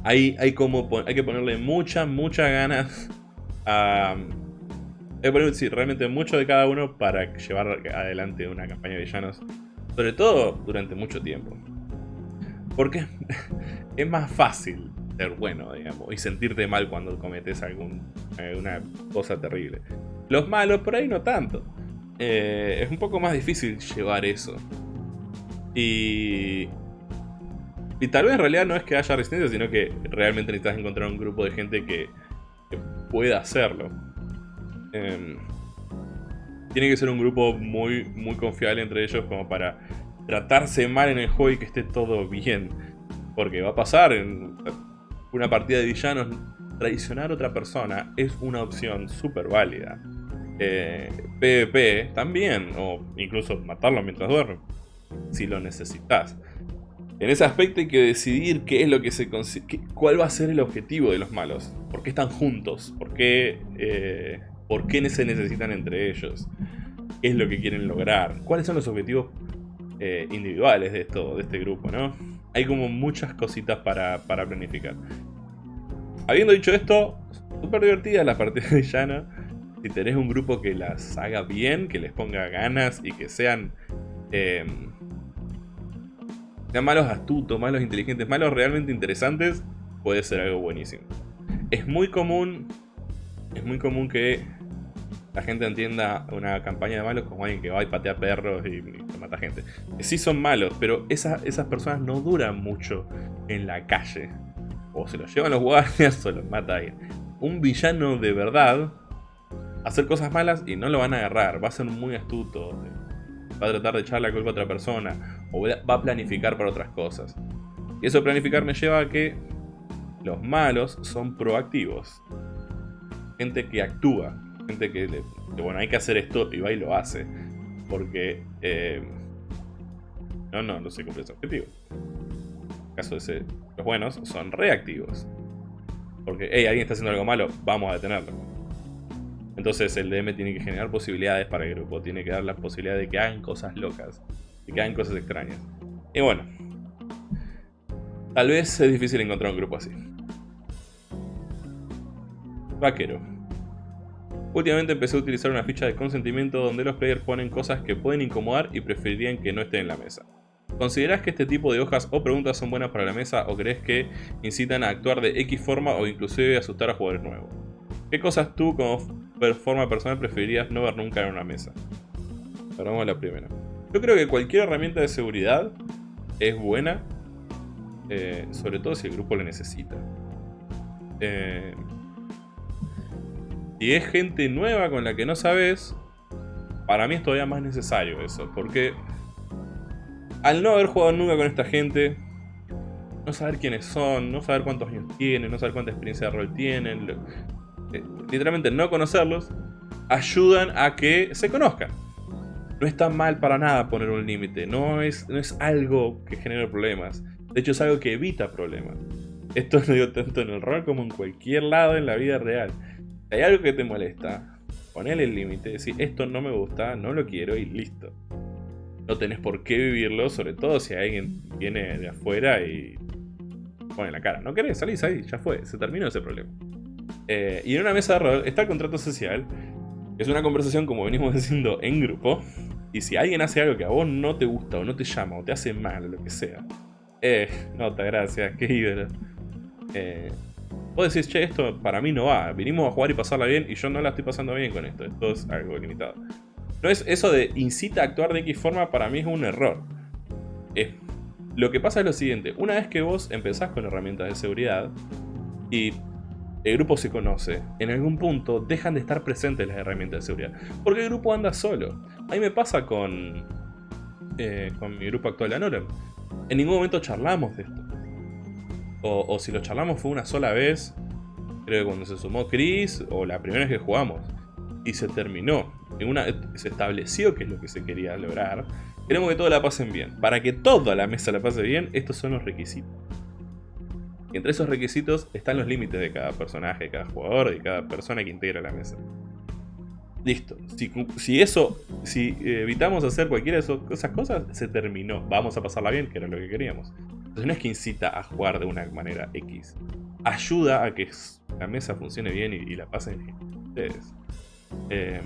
Hay, hay, como, hay que ponerle muchas, muchas ganas *laughs* a... Hay que poner, realmente mucho de cada uno para llevar adelante una campaña de villanos. Sobre todo durante mucho tiempo. Porque *laughs* es más fácil ser bueno, digamos, y sentirte mal cuando cometes alguna cosa terrible. Los malos por ahí no tanto. Eh, es un poco más difícil llevar eso. Y... Y tal vez en realidad no es que haya resistencia, sino que realmente necesitas encontrar un grupo de gente que, pueda hacerlo. Em, tiene que ser un grupo muy, muy confiable entre ellos como para tratarse mal en el juego y que esté todo bien. Porque va a pasar en una partida de villanos, traicionar a otra persona es una opción súper válida. Eh, PvP también, o incluso matarlo mientras duerme, si lo necesitas. En ese aspecto hay que decidir qué es lo que se cuál va a ser el objetivo de los malos. ¿Por qué están juntos? ¿Por qué, eh, ¿Por qué se necesitan entre ellos? ¿Qué es lo que quieren lograr? ¿Cuáles son los objetivos eh, individuales de, esto, de este grupo? ¿no? Hay como muchas cositas para, planificar. Habiendo dicho esto, súper divertida la partida de llano. Si tenés un grupo que las haga bien, que les ponga ganas y que. Eh, sean malos astutos, malos inteligentes, malos realmente interesantes, puede ser algo buenísimo. Es muy común, es muy común que la gente entienda una campaña de malos como alguien que va y patea perros y, mata gente. Sí son malos, pero esas personas no duran mucho en la calle. O se los llevan los guardias *laughs* o los mata alguien. Un villano de verdad hacer cosas malas y no lo van a agarrar. Va a ser muy astuto va a tratar de echar la culpa a otra persona, o va a planificar para otras cosas. Y eso planificar me lleva a que los malos son proactivos. Gente que actúa, gente que, le, bueno, hay que hacer esto y va y lo hace. Porque, eh, no, no, no se cumple ese objetivo. En el caso de ese, los buenos son reactivos. Porque, hey, alguien está haciendo algo malo, vamos a detenerlo. Entonces el DM tiene que generar posibilidades para el grupo, tiene que dar la posibilidad de que hagan cosas locas, de que hagan cosas extrañas. Y bueno, tal vez es difícil encontrar un grupo así. Vaquero. Últimamente empecé a utilizar una ficha de consentimiento donde los players ponen cosas que pueden incomodar y preferirían que no estén en la mesa. ¿Considerás que este tipo de hojas o preguntas son buenas para la mesa o crees que incitan a actuar de X forma o inclusive asustar a jugadores nuevos? ¿Qué cosas tú como forma personal preferirías no ver nunca en una mesa? Vamos la primera. Yo creo que cualquier herramienta de seguridad es buena, eh, sobre todo si el grupo la necesita. Eh, si es gente nueva con la que no sabes, para mí es todavía más necesario eso, porque al no haber jugado nunca con esta gente, no saber quiénes son, no saber cuántos años tienen, no saber cuánta experiencia de rol tienen, literalmente no conocerlos, ayudan a que se conozcan. No está mal para nada poner un límite, no es, no es algo que genere problemas. De hecho es algo que evita problemas. Esto lo digo tanto en el rol como en cualquier lado en la vida real. Hay algo que te molesta, ponele el límite, decir esto no me gusta, no lo quiero y listo. No tenés por qué vivirlo, sobre todo si alguien viene de afuera y pone la cara. No querés, salís ahí, ya fue, se terminó ese problema. Eh, y en una mesa de rol está el contrato social. Es una conversación, como venimos *laughs* diciendo, en grupo. Y si alguien hace algo que a vos no te gusta, o no te llama, o te hace mal, o lo que sea. Eh, nota, gracias, qué ídolo. Eh, vos decís, che, esto para mí no va. Vinimos a jugar y pasarla bien, y yo no la estoy pasando bien con esto. Esto es algo limitado. No es eso de incita a actuar de X forma, para mí es un error. lo que pasa es lo siguiente. Una vez que vos empezás con herramientas de seguridad, y el grupo se conoce, en algún punto dejan de estar presentes las herramientas de seguridad. Porque el grupo anda solo. A mí me pasa con, eh, con mi grupo actual, Anorem. En ningún momento charlamos de esto. O, si lo charlamos fue una sola vez, creo que cuando se sumó Chris, o la primera vez que jugamos. Y se terminó. una, se estableció qué es lo que se quería lograr. Queremos que todos la pasen bien. Para que toda la mesa la pase bien, estos son los requisitos entre esos requisitos están los límites de cada personaje, de cada jugador, de cada persona que integra la mesa. Listo. Si, eso, si evitamos hacer cualquiera de esas cosas, se terminó. Vamos a pasarla bien, que era lo que queríamos. Entonces no es que incita a jugar de una manera X. Ayuda a que la mesa funcione bien y, la pasen ustedes. Eh,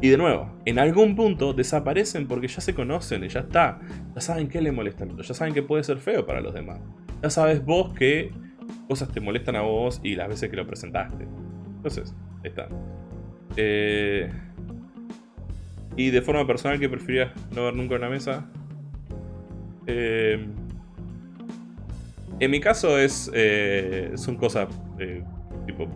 y de nuevo, en algún punto desaparecen porque ya se conocen y ya está. Ya saben qué le molesta ya saben que puede ser feo para los demás. Ya sabes vos qué cosas te molestan a vos y las veces que lo presentaste. Entonces, ahí está. Eh, y de forma personal, ¿qué preferías no ver nunca en la mesa? Eh, en mi caso es eh, son cosas tipo...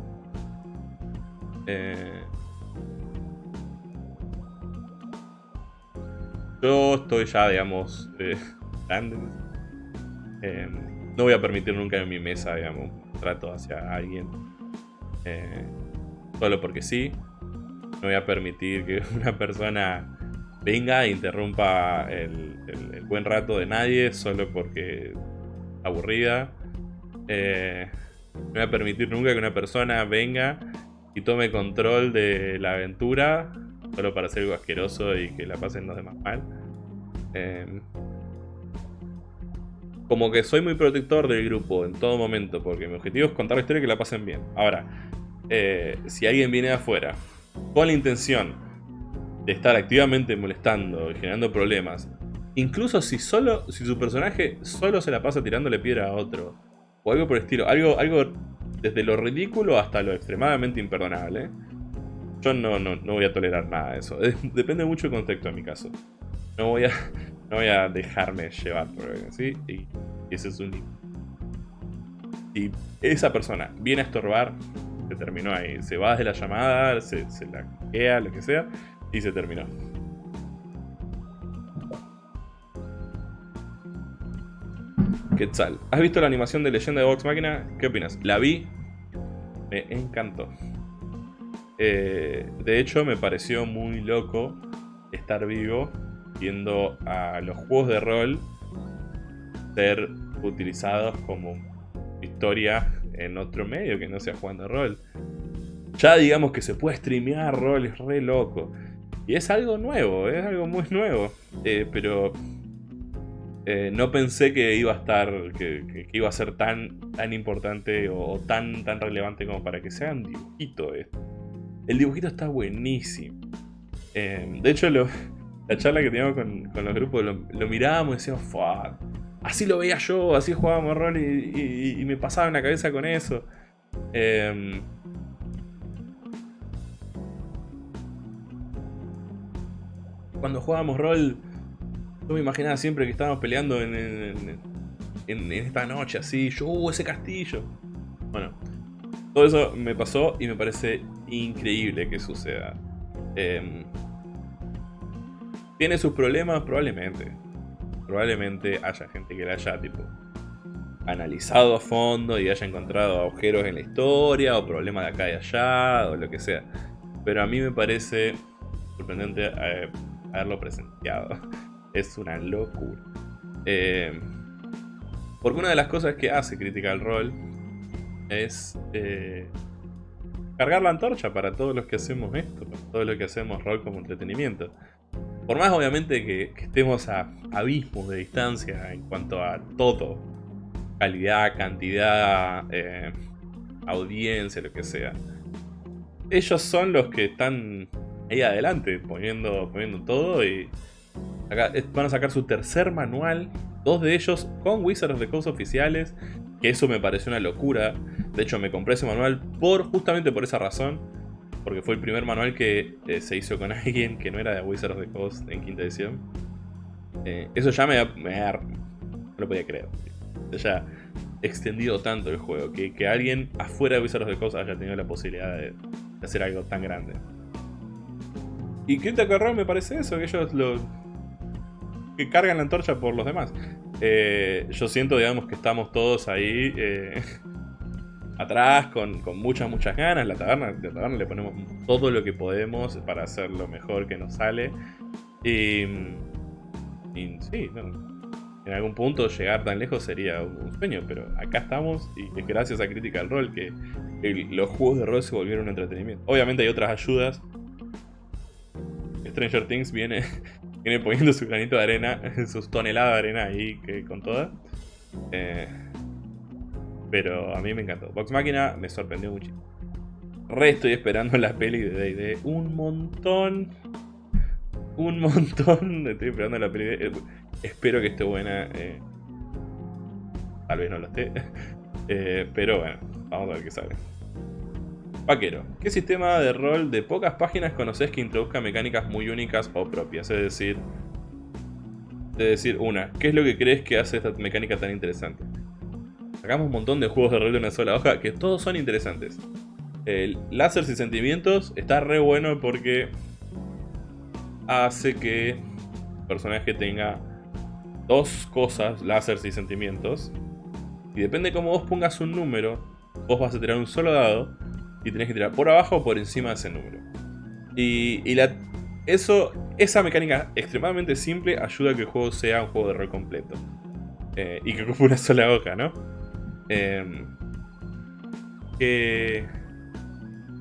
Yo estoy ya, digamos, eh, *laughs* grande. Em, no voy a permitir nunca en mi mesa, digamos, trato hacia alguien. Eh, solo porque sí. No voy a permitir que *laughs* una persona venga e interrumpa el, buen rato de nadie solo porque aburrida. Eh, no voy a permitir nunca que una persona venga y tome control de la aventura solo para hacer algo asqueroso y que la pasen los demás mal. Eh, como que soy muy protector del grupo en todo momento, porque mi objetivo es contar la historia y que la pasen bien. Ahora, eh, si alguien viene de afuera con la intención de estar activamente molestando y generando problemas, incluso si solo si su personaje solo se la pasa tirándole piedra a otro, o algo por el estilo, algo, algo desde lo ridículo hasta lo extremadamente imperdonable, yo no, no, no voy a tolerar nada de eso. Depende mucho del contexto en mi caso. No voy a, no voy a dejarme llevar por algo así. Y, ese es un Si esa persona viene a estorbar, se terminó ahí. Se va de la llamada, se, se la queda, lo que sea, y se terminó. Quetzal. ¿Has visto la animación de Leyenda de Vox Máquina? ¿Qué opinas? La vi. Me encantó. Eh, de hecho, me pareció muy loco estar vivo viendo a los juegos de rol ser utilizados como historia en otro medio que no sea jugando rol. Ya digamos que se puede streamear rol, es re loco. Y es algo nuevo, es algo muy nuevo. Eh, pero eh, no pensé que iba a estar, que, iba a ser tan, tan importante o, tan, tan relevante como para que sea un dibujito. El dibujito está buenísimo. Eh, de hecho, la charla que teníamos con, los grupos, lo, mirábamos y decíamos, Fuck, así lo veía yo, así jugábamos rol y, me pasaba en la cabeza con eso. Cuando jugábamos rol, yo me imaginaba siempre que estábamos peleando en, esta noche, así, yo, uh, ese castillo. Bueno, todo eso me pasó y me parece increíble que suceda. Eh, ¿Tiene sus problemas? Probablemente. Probablemente haya gente que la haya tipo analizado a fondo y haya encontrado agujeros en la historia o problemas de acá y allá o lo que sea. Pero a mí me parece sorprendente eh, haberlo presenciado. *laughs* Es una locura. Eh, porque una de las cosas que hace Critical Role es eh, cargar la antorcha para todos los que hacemos esto, para todos los que hacemos rol como entretenimiento. Por más obviamente que, estemos a abismos de distancia en cuanto a todo, calidad, cantidad, eh, audiencia, lo que sea. Ellos son los que están ahí adelante, poniendo, poniendo todo y van a sacar su tercer manual, dos de ellos con Wizards de Coast oficiales, que eso me pareció una locura. De hecho me compré ese manual por justamente por esa razón porque fue el primer manual que eh, se hizo con *laughs* alguien que no era de Wizards of the Coast en quinta edición. Eh, eso ya me, me no lo podía creer. Haya extendido tanto el juego, que, que alguien afuera de Wizards of the Coast haya tenido la posibilidad de, hacer algo tan grande. Y Critical Role me parece eso, que ellos lo, que cargan la antorcha por los demás. Eh, yo siento, digamos, que estamos todos ahí *laughs* atrás con, muchas, muchas ganas. La taberna, la taberna le ponemos todo lo que podemos para hacer lo mejor que nos sale. Y, sí, en algún punto llegar tan lejos sería un sueño, pero acá estamos y es gracias a Critical Role que los juegos de rol se volvieron un entretenimiento. Obviamente hay otras ayudas. Stranger Things viene, *laughs* viene poniendo su granito de arena, *laughs* sus toneladas de arena ahí que, con todas. Eh, pero a mí me encantó. Vox Máquina me sorprendió muchísimo. Re estoy esperando la peli de D&D. Un montón. Un montón. *laughs* Estoy esperando la peli de... Eh, espero que esté buena. Eh, tal vez no lo esté. Eh, pero bueno, vamos a ver qué sale. Vaquero, ¿qué sistema de rol de pocas páginas conoces que introduzca mecánicas muy únicas o propias? Es decir, es decir, una, ¿qué es lo que crees que hace esta mecánica tan interesante? Sacamos un montón de juegos de rol de una sola hoja que todos son interesantes. El Láser y Sentimientos está re bueno porque hace que el personaje tenga dos cosas, láseres y sentimientos. Y depende de cómo vos pongas un número, vos vas a tirar un solo dado y tenés que tirar por abajo o por encima de ese número. Y, eso, esa mecánica extremadamente simple ayuda a que el juego sea un juego de rol completo. Eh, y que ocupe una sola hoja, ¿no? Eh, que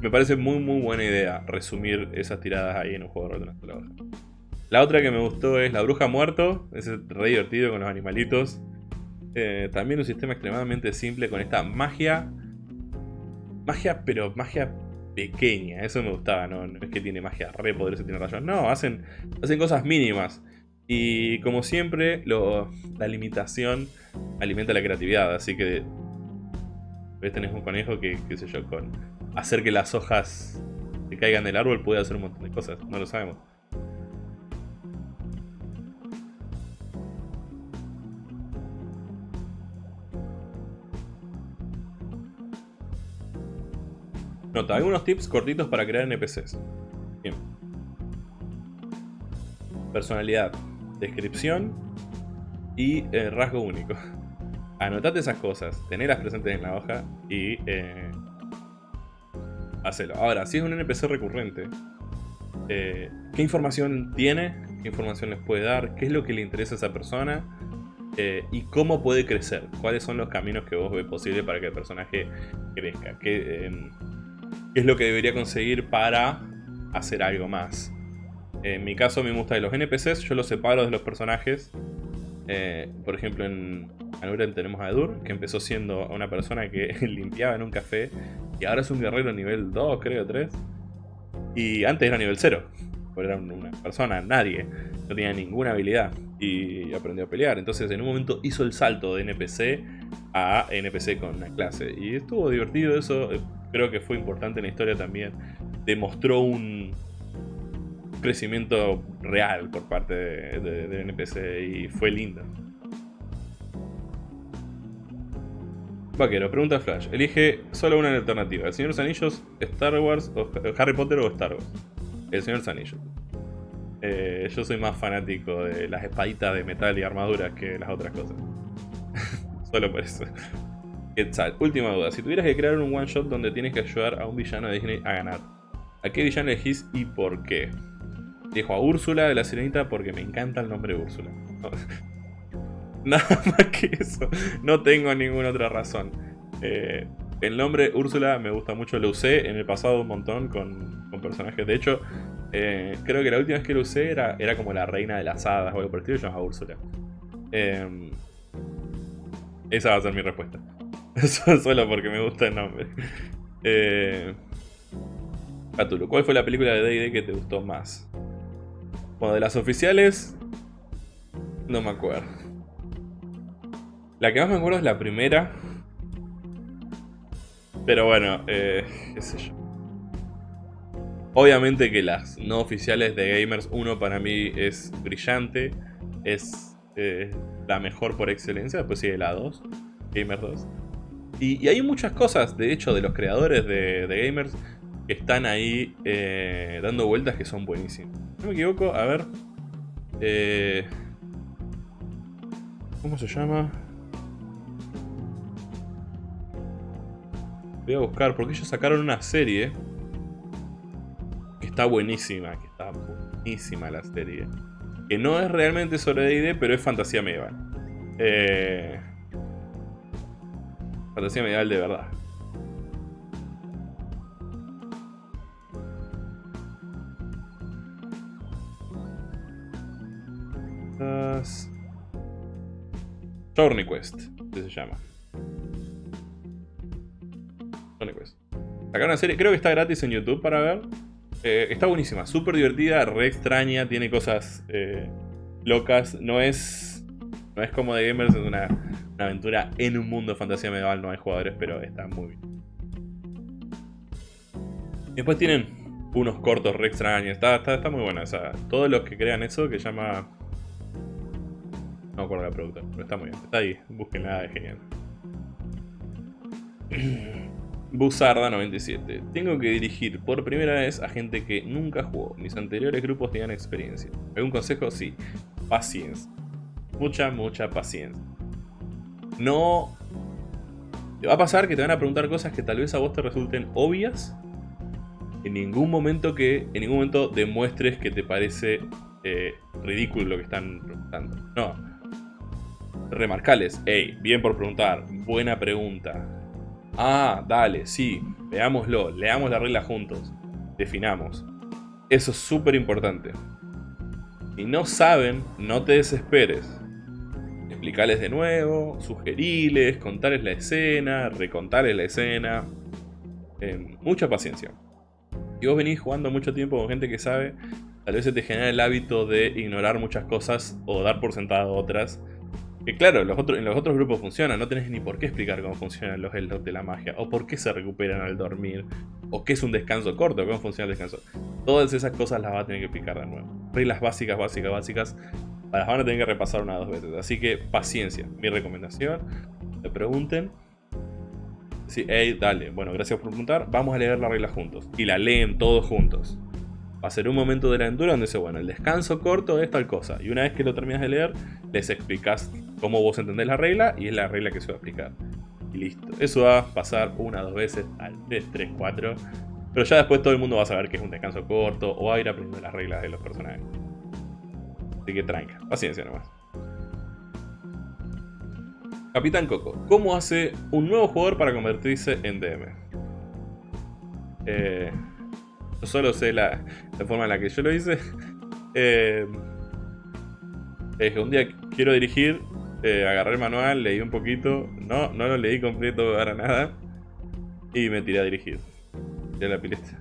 me parece muy muy buena idea resumir esas tiradas ahí en un juego de rol de una sola hoja. La otra que me gustó es La Bruja Muerto, es re divertido con los animalitos. Eh, también un sistema extremadamente simple con esta magia. Magia, pero magia pequeña, eso me gustaba, no, es que tiene magia re poderosa, tiene rayos, no, hacen, hacen cosas mínimas. Y como siempre, la limitación alimenta la creatividad, así que ves tenés un conejo que, qué sé yo, con hacer que las hojas se caigan del árbol puede hacer un montón de cosas, no lo sabemos. Nota, algunos tips cortitos para crear NPCs. Personalidad, descripción y eh, rasgo único. *laughs* Anotate esas cosas, tenerlas presentes en la hoja y eh, hacelo. Ahora, si es un NPC recurrente, eh, ¿qué información tiene? ¿Qué información les puede dar? ¿Qué es lo que le interesa a esa persona? y cómo puede crecer. ¿Cuáles son los caminos que vos ves posible para que el personaje crezca? ¿Qué, em, qué es lo que debería conseguir para hacer algo más. En mi caso me gusta de los NPCs, yo los separo de los personajes. Eh, por ejemplo, en Anuren tenemos a Edur, que empezó siendo una persona que *laughs* limpiaba en un café y ahora es un guerrero nivel 2, creo, 3. Y antes era nivel 0, porque era una persona, nadie, no tenía ninguna habilidad y aprendió a pelear. Entonces en un momento hizo el salto de NPC a NPC con una clase. Y estuvo divertido eso, creo que fue importante en la historia también. Demostró un crecimiento real por parte de, NPC y fue lindo. Vaquero, pregunta Flash. Elige solo una alternativa. ¿El Señor de los Anillos, Star Wars, o Harry Potter o Star Wars? El Señor de los Anillos. Eh, yo soy más fanático de las espaditas de metal y armaduras que las otras cosas. *laughs* solo por eso. Última duda. Si tuvieras que crear un one shot donde tienes que ayudar a un villano de Disney a ganar, ¿a qué villano elegís y por qué? Dejo a Úrsula de la Sirenita porque me encanta el nombre Úrsula. *laughs* Nada más que eso. No tengo ninguna otra razón. Eh, el nombre Úrsula me gusta mucho. Lo usé en el pasado un montón con, personajes. De hecho, eh, creo que la última vez que lo usé era, era como la reina de las hadas o algo por el estilo. Yo Úrsula. Eh, esa va a ser mi respuesta. *laughs* Solo porque me gusta el nombre. Eh, ¿cuál fue la película de D&D que te gustó más? Bueno, de las oficiales... No me acuerdo. La que más me acuerdo es la primera. Pero bueno, eh, yo. Obviamente que las no oficiales de Gamers 1 para mí es brillante. Es eh, la mejor por excelencia. Después sigue la 2. Gamer 2. Y, hay muchas cosas, de hecho, de los creadores de, Gamers que están ahí eh, dando vueltas que son buenísimas. No me equivoco, a ver. Eh, ¿Cómo se llama? Voy a buscar, porque ellos sacaron una serie que está buenísima, que está buenísima la serie. Que no es realmente sobre D&D, pero es fantasía medieval. Eh, Fantasía medieval de verdad. Journey Quest, que se llama. Journey Quest. Acá una serie, creo que está gratis en YouTube para ver. Eh, está buenísima, súper divertida, re extraña, tiene cosas eh, locas. No es, no es como de Gamers, es una una aventura en un mundo de fantasía medieval, no hay jugadores, pero está muy bien. Después tienen unos cortos re extraños, está, está, muy buena. O sea, todos los que crean eso, que llama... No me acuerdo la productora, pero está muy bien. Está ahí, búsquenla, es genial. *clears throat* Buzarda 97. Tengo que dirigir por primera vez a gente que nunca jugó. Mis anteriores grupos tenían experiencia. ¿Algún consejo? Sí. Paciencia. Mucha, mucha paciencia. No... Va a pasar que te van a preguntar cosas que tal vez a vos te resulten obvias. en ningún momento que, en ningún momento demuestres que te parece eh, ridículo lo que están preguntando. No. Remarcales, hey, bien por preguntar, buena pregunta. Ah, dale, sí, veámoslo, leamos la regla juntos, definamos. Eso es súper importante. Si no saben, no te desesperes. Explicarles de nuevo, sugeriles, contarles la escena, recontarles la escena. Eh, mucha paciencia. Si vos venís jugando mucho tiempo con gente que sabe, tal vez se te genera el hábito de ignorar muchas cosas o dar por sentado otras. Que claro, los en los otros grupos funciona, no tenés ni por qué explicar cómo funcionan los Eldot de la magia, o por qué se recuperan al dormir, o qué es un descanso corto, cómo funciona el descanso. Todas esas cosas las vas a tener que explicar de nuevo. Reglas básicas, básicas, básicas las van a tener que repasar una o dos veces. Así que paciencia. Mi recomendación, te pregunten. Sí, hey, dale. Bueno, gracias por preguntar. Vamos a leer la regla juntos. Y la leen todos juntos. Va a ser un momento de la aventura donde dice, bueno, el descanso corto es tal cosa. Y una vez que lo terminas de leer, les explicas cómo vos entendés la regla y es la regla que se va a explicar. Y listo. Eso va a pasar una dos veces al 3, 3, 4. Pero ya después todo el mundo va a saber que es un descanso corto o va a ir aprendiendo las reglas de los personajes. Así que tranca, paciencia nomás. Capitán Coco, ¿cómo hace un nuevo jugador para convertirse en DM? Eh, yo solo sé la, forma en la que yo lo hice. *laughs* Eh, que un día quiero dirigir, eh, agarré el manual, leí un poquito, no, no lo leí completo para nada y me tiré a dirigir. Ya la pileta.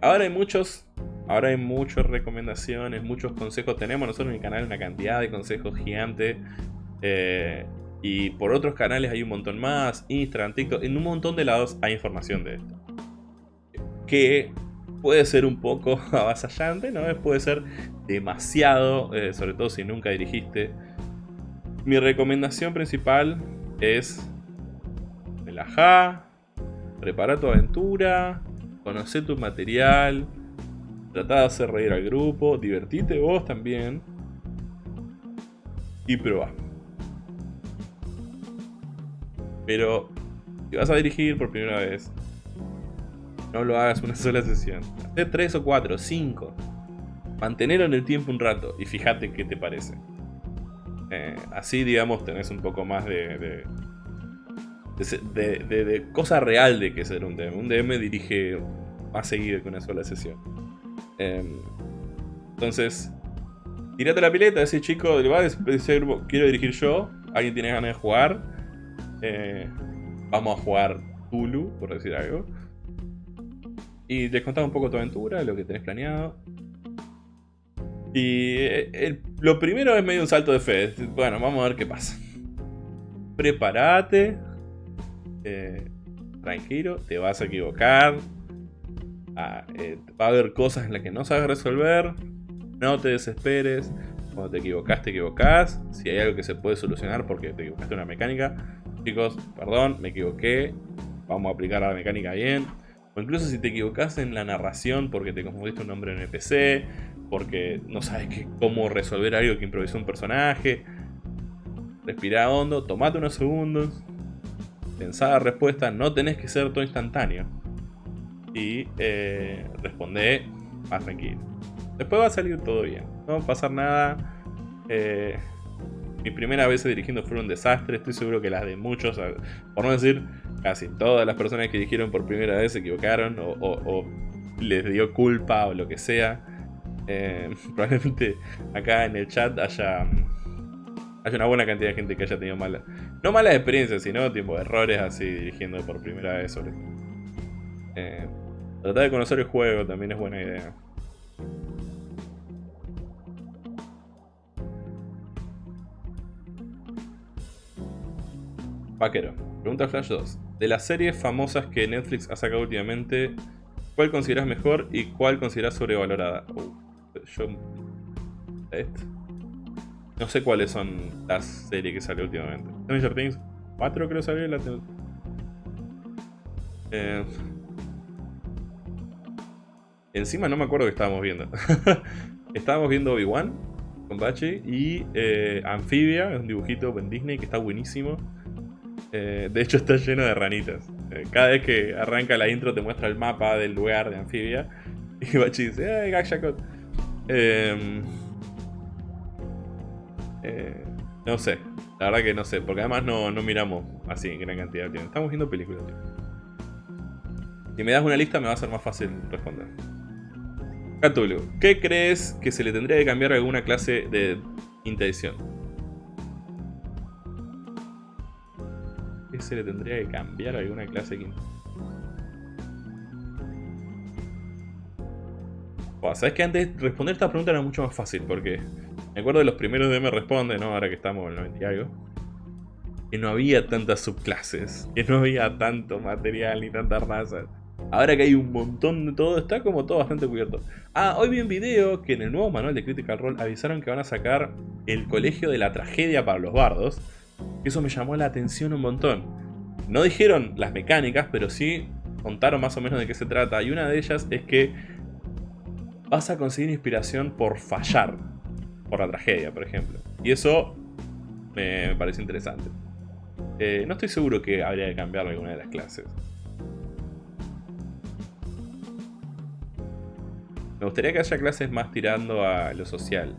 ahora hay muchos Ahora hay muchas recomendaciones, muchos consejos. Tenemos nosotros en el canal una cantidad de consejos gigante. Eh, y por otros canales hay un montón más. Instagram, TikTok. En un montón de lados hay información de esto. Que puede ser un poco *laughs* avasallante, ¿no? Puede ser demasiado, eh, sobre todo si nunca dirigiste. Mi recomendación principal es relajar, prepara tu aventura, conoce tu material, Trata de hacer reír al grupo, divertite vos también. Y probá. Pero si vas a dirigir por primera vez, no lo hagas una sola sesión. Haz tres o cuatro, cinco. Mantenerlo en el tiempo un rato y fíjate qué te parece. Eh, así, digamos, tenés un poco más de de, de, cosa real de que ser un DM. Un DM dirige más seguido que una sola sesión. Em, entonces, tirate la pileta, ese chico del bar, quiero dirigir yo, alguien tiene ganas de jugar, eh, vamos a jugar Tulu, por decir algo. Y te contás un poco tu aventura, lo que tenés planeado. Y eh, lo primero es medio un salto de fe. Bueno, vamos a ver qué pasa. Prepárate. Eh, tranquilo, te vas a equivocar. Ah, eh, va a haber cosas en las que no sabes resolver. No te desesperes. Cuando te equivocas, te equivocás. Si hay algo que se puede solucionar porque te equivocaste una mecánica. Chicos, perdón, me equivoqué. Vamos a aplicar la mecánica bien. O incluso si te equivocas en la narración porque te confundiste un nombre en NPC. Porque no sabes cómo resolver algo que improvisó un personaje. Respira hondo, tomate unos segundos. Pensá la respuesta, no tenés que ser todo instantáneo y eh, responde más tranquilo. Después va a salir todo bien, no va a pasar nada. Eh, mi primera vez dirigiendo fue un desastre, estoy seguro que las de muchos, por no decir casi todas las personas que dirigieron por primera vez se equivocaron o, les dio culpa o lo que sea. Eh, *laughs* probablemente acá en el chat haya, haya una buena cantidad de gente que haya tenido malas, no malas experiencias, sino tipo errores así dirigiendo por primera vez sobre eh, Tratar de conocer el juego también es buena idea. Vaquero. Pregunta Flash 2. De las series famosas que Netflix ha sacado últimamente, ¿cuál consideras mejor y cuál consideras sobrevalorada? Uh, yo... No sé cuáles son las series que salió últimamente. Stranger Things 4 creo salió la... Eh, Encima no me acuerdo que estábamos viendo. *laughs* estábamos viendo Obi-Wan con Bachi y eh, Amphibia, es un dibujito en Disney que está buenísimo. Eh, de hecho está lleno de ranitas. Eh, cada vez que arranca la intro te muestra el mapa del lugar de anfibia. *laughs* Y Bachi dice, ¡ay, Gakshakot! Em, eh, no sé, la verdad que no sé, porque además no, no miramos así en gran cantidad de tiempo. Estamos viendo películas. Si me das una lista me va a ser más fácil responder. Cthulhu, ¿qué crees que se le tendría que cambiar a alguna clase de intención? ¿Qué se le tendría que cambiar a alguna clase de Sabes que antes responder esta pregunta era mucho más fácil porque me acuerdo de los primeros de Me Responde, ¿no? Ahora que estamos en el 90 y algo. Que no había tantas subclases, que no había tanto material ni tantas razas. Ahora que hay un montón de todo, está como todo bastante cubierto. Ah, hoy vi un video que en el nuevo manual de Critical Role avisaron que van a sacar el colegio de la tragedia para los bardos. Eso me llamó la atención un montón. No dijeron las mecánicas, pero sí contaron más o menos de qué se trata. Y una de ellas es que vas a conseguir inspiración por fallar. Por la tragedia, por ejemplo. Y eso me parece interesante. Eh, no estoy seguro que habría que cambiar alguna de las clases. Me gustaría que haya clases más tirando a lo social.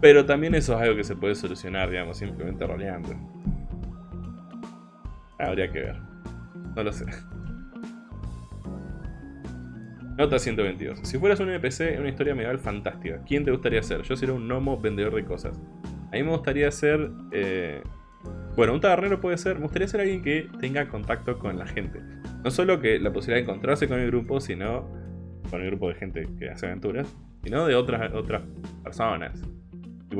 Pero también eso es algo que se puede solucionar, digamos, simplemente roleando. Habría que ver. No lo sé. Nota 122. Si fueras un NPC una historia medieval fantástica, ¿quién te gustaría ser? Yo sería un gnomo vendedor de cosas. A mí me gustaría ser... Eh, bueno, un tabernero puede ser... Me gustaría ser alguien que tenga contacto con la gente. No solo que la posibilidad de encontrarse con el grupo, sino con el grupo de gente que hace aventuras, sino de otras, otras personas.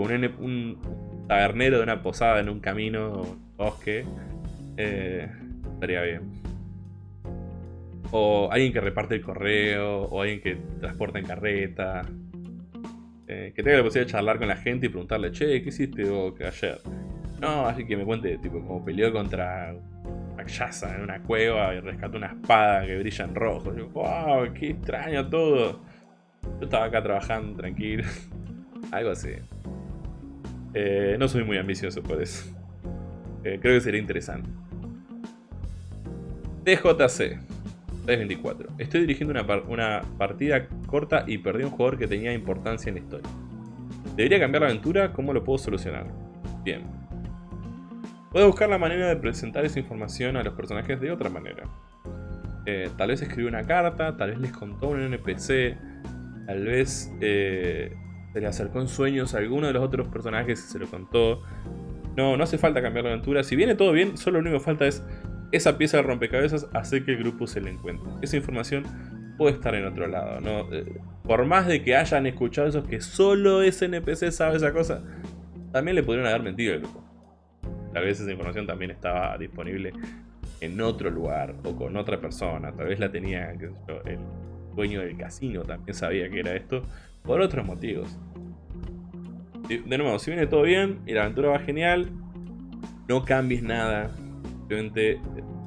Un, tabernero de una posada en un camino o un bosque. Eh, estaría bien. O alguien que reparte el correo, o alguien que transporta en carreta. Eh, que tenga la posibilidad de charlar con la gente y preguntarle, che, ¿qué hiciste vos ayer? No, así que me cuente, tipo, como peleó contra Yaza en una cueva y rescató una espada que brilla en rojo. wow, qué extraño todo. Yo estaba acá trabajando tranquilo. *laughs* Algo así. Eh, no soy muy ambicioso por eso. Eh, creo que sería interesante. TJC 324. Estoy dirigiendo una, una partida corta y perdí un jugador que tenía importancia en la historia. ¿Debería cambiar la aventura? ¿Cómo lo puedo solucionar? Bien. Puedo buscar la manera de presentar esa información a los personajes de otra manera. Eh, tal vez escribió una carta, tal vez les contó un NPC, tal vez eh, se le acercó en sueños a alguno de los otros personajes y se lo contó. No, no hace falta cambiar la aventura. Si viene todo bien, solo lo único que falta es esa pieza de rompecabezas hacer que el grupo se le encuentre. Esa información puede estar en otro lado. ¿no? Eh, por más de que hayan escuchado esos que solo ese NPC sabe esa cosa, también le podrían haber mentido al grupo. Tal vez esa información también estaba disponible en otro lugar o con otra persona. Tal vez la tenía el dueño del casino, también sabía que era esto, por otros motivos. De nuevo, si viene todo bien y la aventura va genial, no cambies nada. Simplemente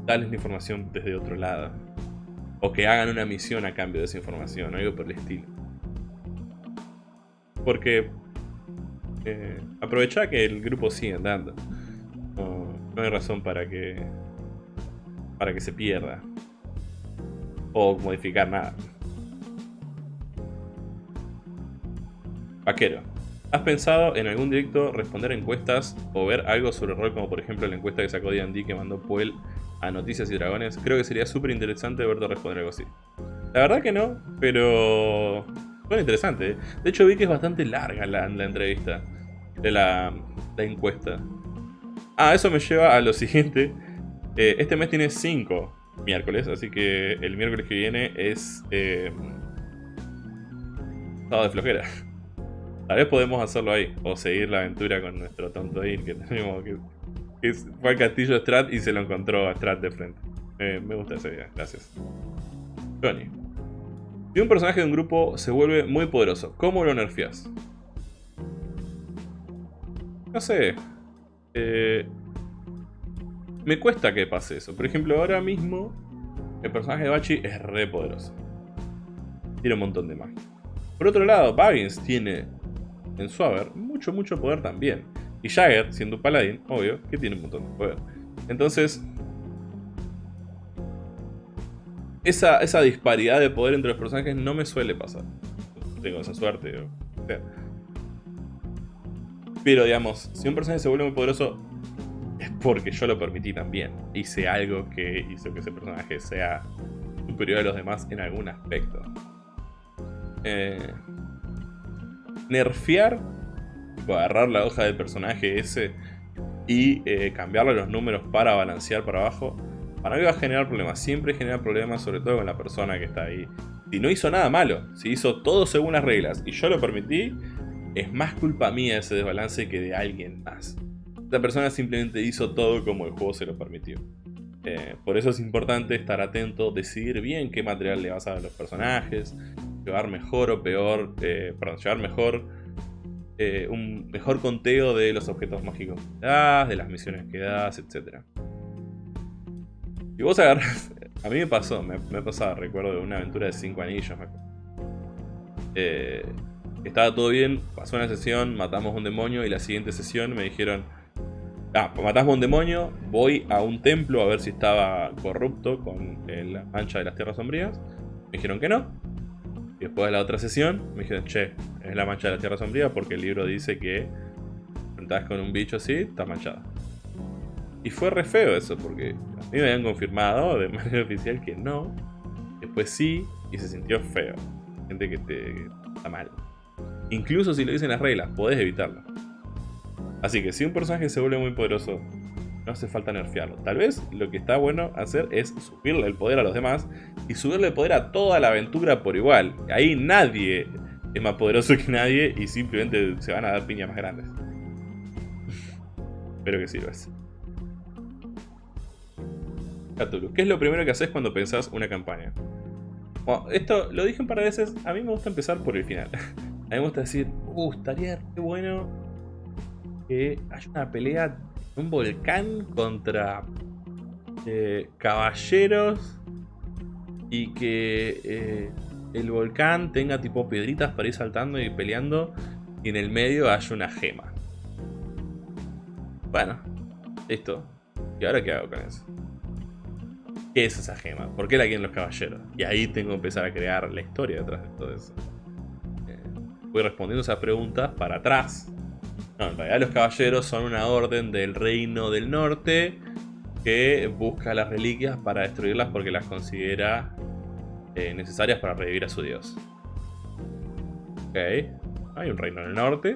dales la información desde otro lado. O que hagan una misión a cambio de esa información, algo por el estilo. Porque eh, aprovecha que el grupo sigue andando. No, hay razón para que para que se pierda o modificar nada. Vaquero. ¿Has pensado en algún directo responder encuestas o ver algo sobre el rol como por ejemplo la encuesta que sacó D&D que mandó Puel a Noticias y Dragones? Creo que sería súper interesante verte responder algo así. La verdad que no, pero... Bueno, interesante. ¿eh? De hecho vi que es bastante larga la, entrevista de la, encuesta. Ah, eso me lleva a lo siguiente. Eh, este mes tiene 5 miércoles, así que el miércoles que viene es... Eh, de flojera. Tal vez podemos hacerlo ahí, o seguir la aventura con nuestro tonto Ir que tenemos que, fue al castillo Strat y se lo encontró a Strat de frente. me gusta esa idea, gracias. Johnny. Si un personaje de un grupo se vuelve muy poderoso, ¿cómo lo nerfeas? No sé, eh, me cuesta que pase eso. Por ejemplo, ahora mismo el personaje de Bachi es re poderoso. Tiene un montón de magia. Por otro lado, Baggins tiene en su mucho, mucho poder también. Y Jagger, siendo un paladín, obvio, que tiene un montón de poder. Entonces, esa, esa disparidad de poder entre los personajes no me suele pasar. Tengo esa suerte. Pero digamos, si un personaje se vuelve muy poderoso, es porque yo lo permití también. Hice algo que hizo que ese personaje sea superior a los demás en algún aspecto. Eh, nerfear, agarrar la hoja del personaje ese y eh, cambiarle los números para balancear para abajo, para mí va a generar problemas. Siempre genera problemas, sobre todo con la persona que está ahí. Si no hizo nada malo, si hizo todo según las reglas y yo lo permití, es más culpa mía ese desbalance que de alguien más. Esta persona simplemente hizo todo como el juego se lo permitió. Eh, por eso es importante estar atento, decidir bien qué material le vas a dar a los personajes, llevar mejor o peor, eh, perdón, llevar mejor eh, un mejor conteo de los objetos mágicos que das, de las misiones que das, etc. Si vos agarras, *laughs* a mí me pasó, me, me pasado, recuerdo de una aventura de 5 anillos, estaba todo bien, pasó una sesión, matamos un demonio y la siguiente sesión me dijeron Ah, pues matamos un demonio, voy a un templo a ver si estaba corrupto con eh, la mancha de las tierras sombrías. Me dijeron que no. Y después de la otra sesión, me dijeron, che, es la mancha de la tierra sombría porque el libro dice que estás con un bicho así, está manchada. Y fue re feo eso, porque a mí me habían confirmado de *laughs* manera oficial que no. Después sí, y se sintió feo. Gente que te está mal. Incluso si lo dicen las reglas, podés evitarlo. Así que si un personaje se vuelve muy poderoso, no hace falta nerfearlo. Tal vez lo que está bueno hacer es subirle el poder a los demás y subirle el poder a toda la aventura por igual. Ahí nadie es más poderoso que nadie y simplemente se van a dar piñas más grandes. *laughs* Espero que sirvas. Cthulhu, ¿qué es lo primero que haces cuando pensás una campaña? Bueno, esto lo dije un par de veces, a mí me gusta empezar por el final. *laughs* A mí me gusta decir, uh, estaría qué bueno que hay una pelea un volcán contra eh, caballeros y que eh, el volcán tenga tipo piedritas para ir saltando y peleando y en el medio haya una gema. Bueno, listo. ¿Y ahora qué hago con eso? ¿Qué es esa gema? ¿Por qué la quieren los caballeros? Y ahí tengo que empezar a crear la historia detrás de todo eso. Eh, voy respondiendo esas preguntas para atrás no, en realidad los caballeros son una orden del reino del norte que busca las reliquias para destruirlas porque las considera eh, necesarias para revivir a su dios. Ok, hay un reino en el norte,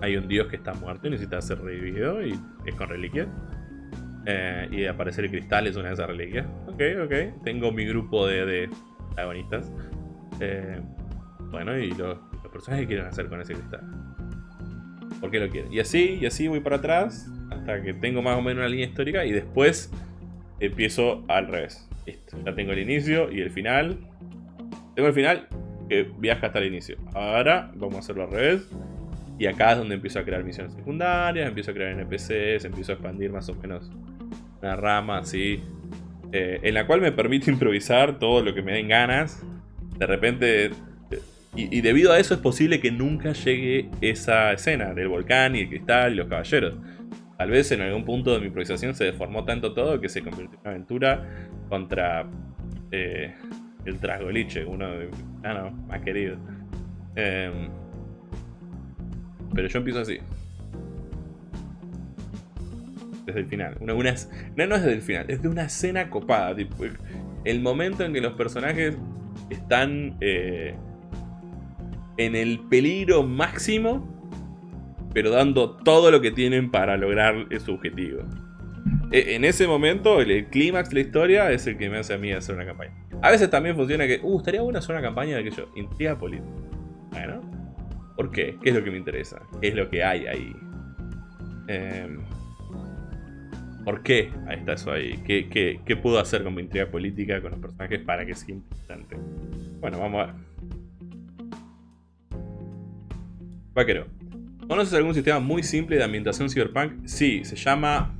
hay un dios que está muerto y necesita ser revivido y es con reliquias. Eh, y aparecer el cristal es una de esas reliquias. Ok, ok, tengo mi grupo de, de protagonistas. Eh, bueno, y los, los personajes que quieren hacer con ese cristal por qué lo quieren. Y así, y así voy para atrás hasta que tengo más o menos una línea histórica y después empiezo al revés. Listo, ya tengo el inicio y el final. Tengo el final que viaja hasta el inicio. Ahora vamos a hacerlo al revés. Y acá es donde empiezo a crear misiones secundarias, empiezo a crear NPCs, empiezo a expandir más o menos una rama así. Eh, en la cual me permite *laughs* improvisar todo lo que me den ganas. De repente y, debido a eso es posible que nunca llegue esa escena del volcán y el cristal y los caballeros. Tal vez en algún punto de mi improvisación se deformó tanto todo que se convirtió en una aventura contra eh, el Trasgoliche, uno de mis ah, más queridos. Em, pero yo empiezo así. Desde el final. Una, no, no es desde el final, es de una escena copada. el momento en que los personajes están eh, en el peligro máximo, pero dando todo lo que tienen para lograr su objetivo. E, en ese momento, el, clímax de la historia es el que me hace a mí hacer una campaña. A veces también funciona que, uh, estaría bueno hacer una campaña de aquello, intriga política. Bueno, ¿por qué? ¿Qué es lo que me interesa? ¿Qué es lo que hay ahí? Em, ¿Por qué está eso ahí? ¿Qué, qué, qué puedo hacer con mi intriga política con los personajes para que sea importante? Bueno, vamos a ver. Vaquero. ¿Conoces algún sistema muy simple de ambientación cyberpunk? Sí, se llama...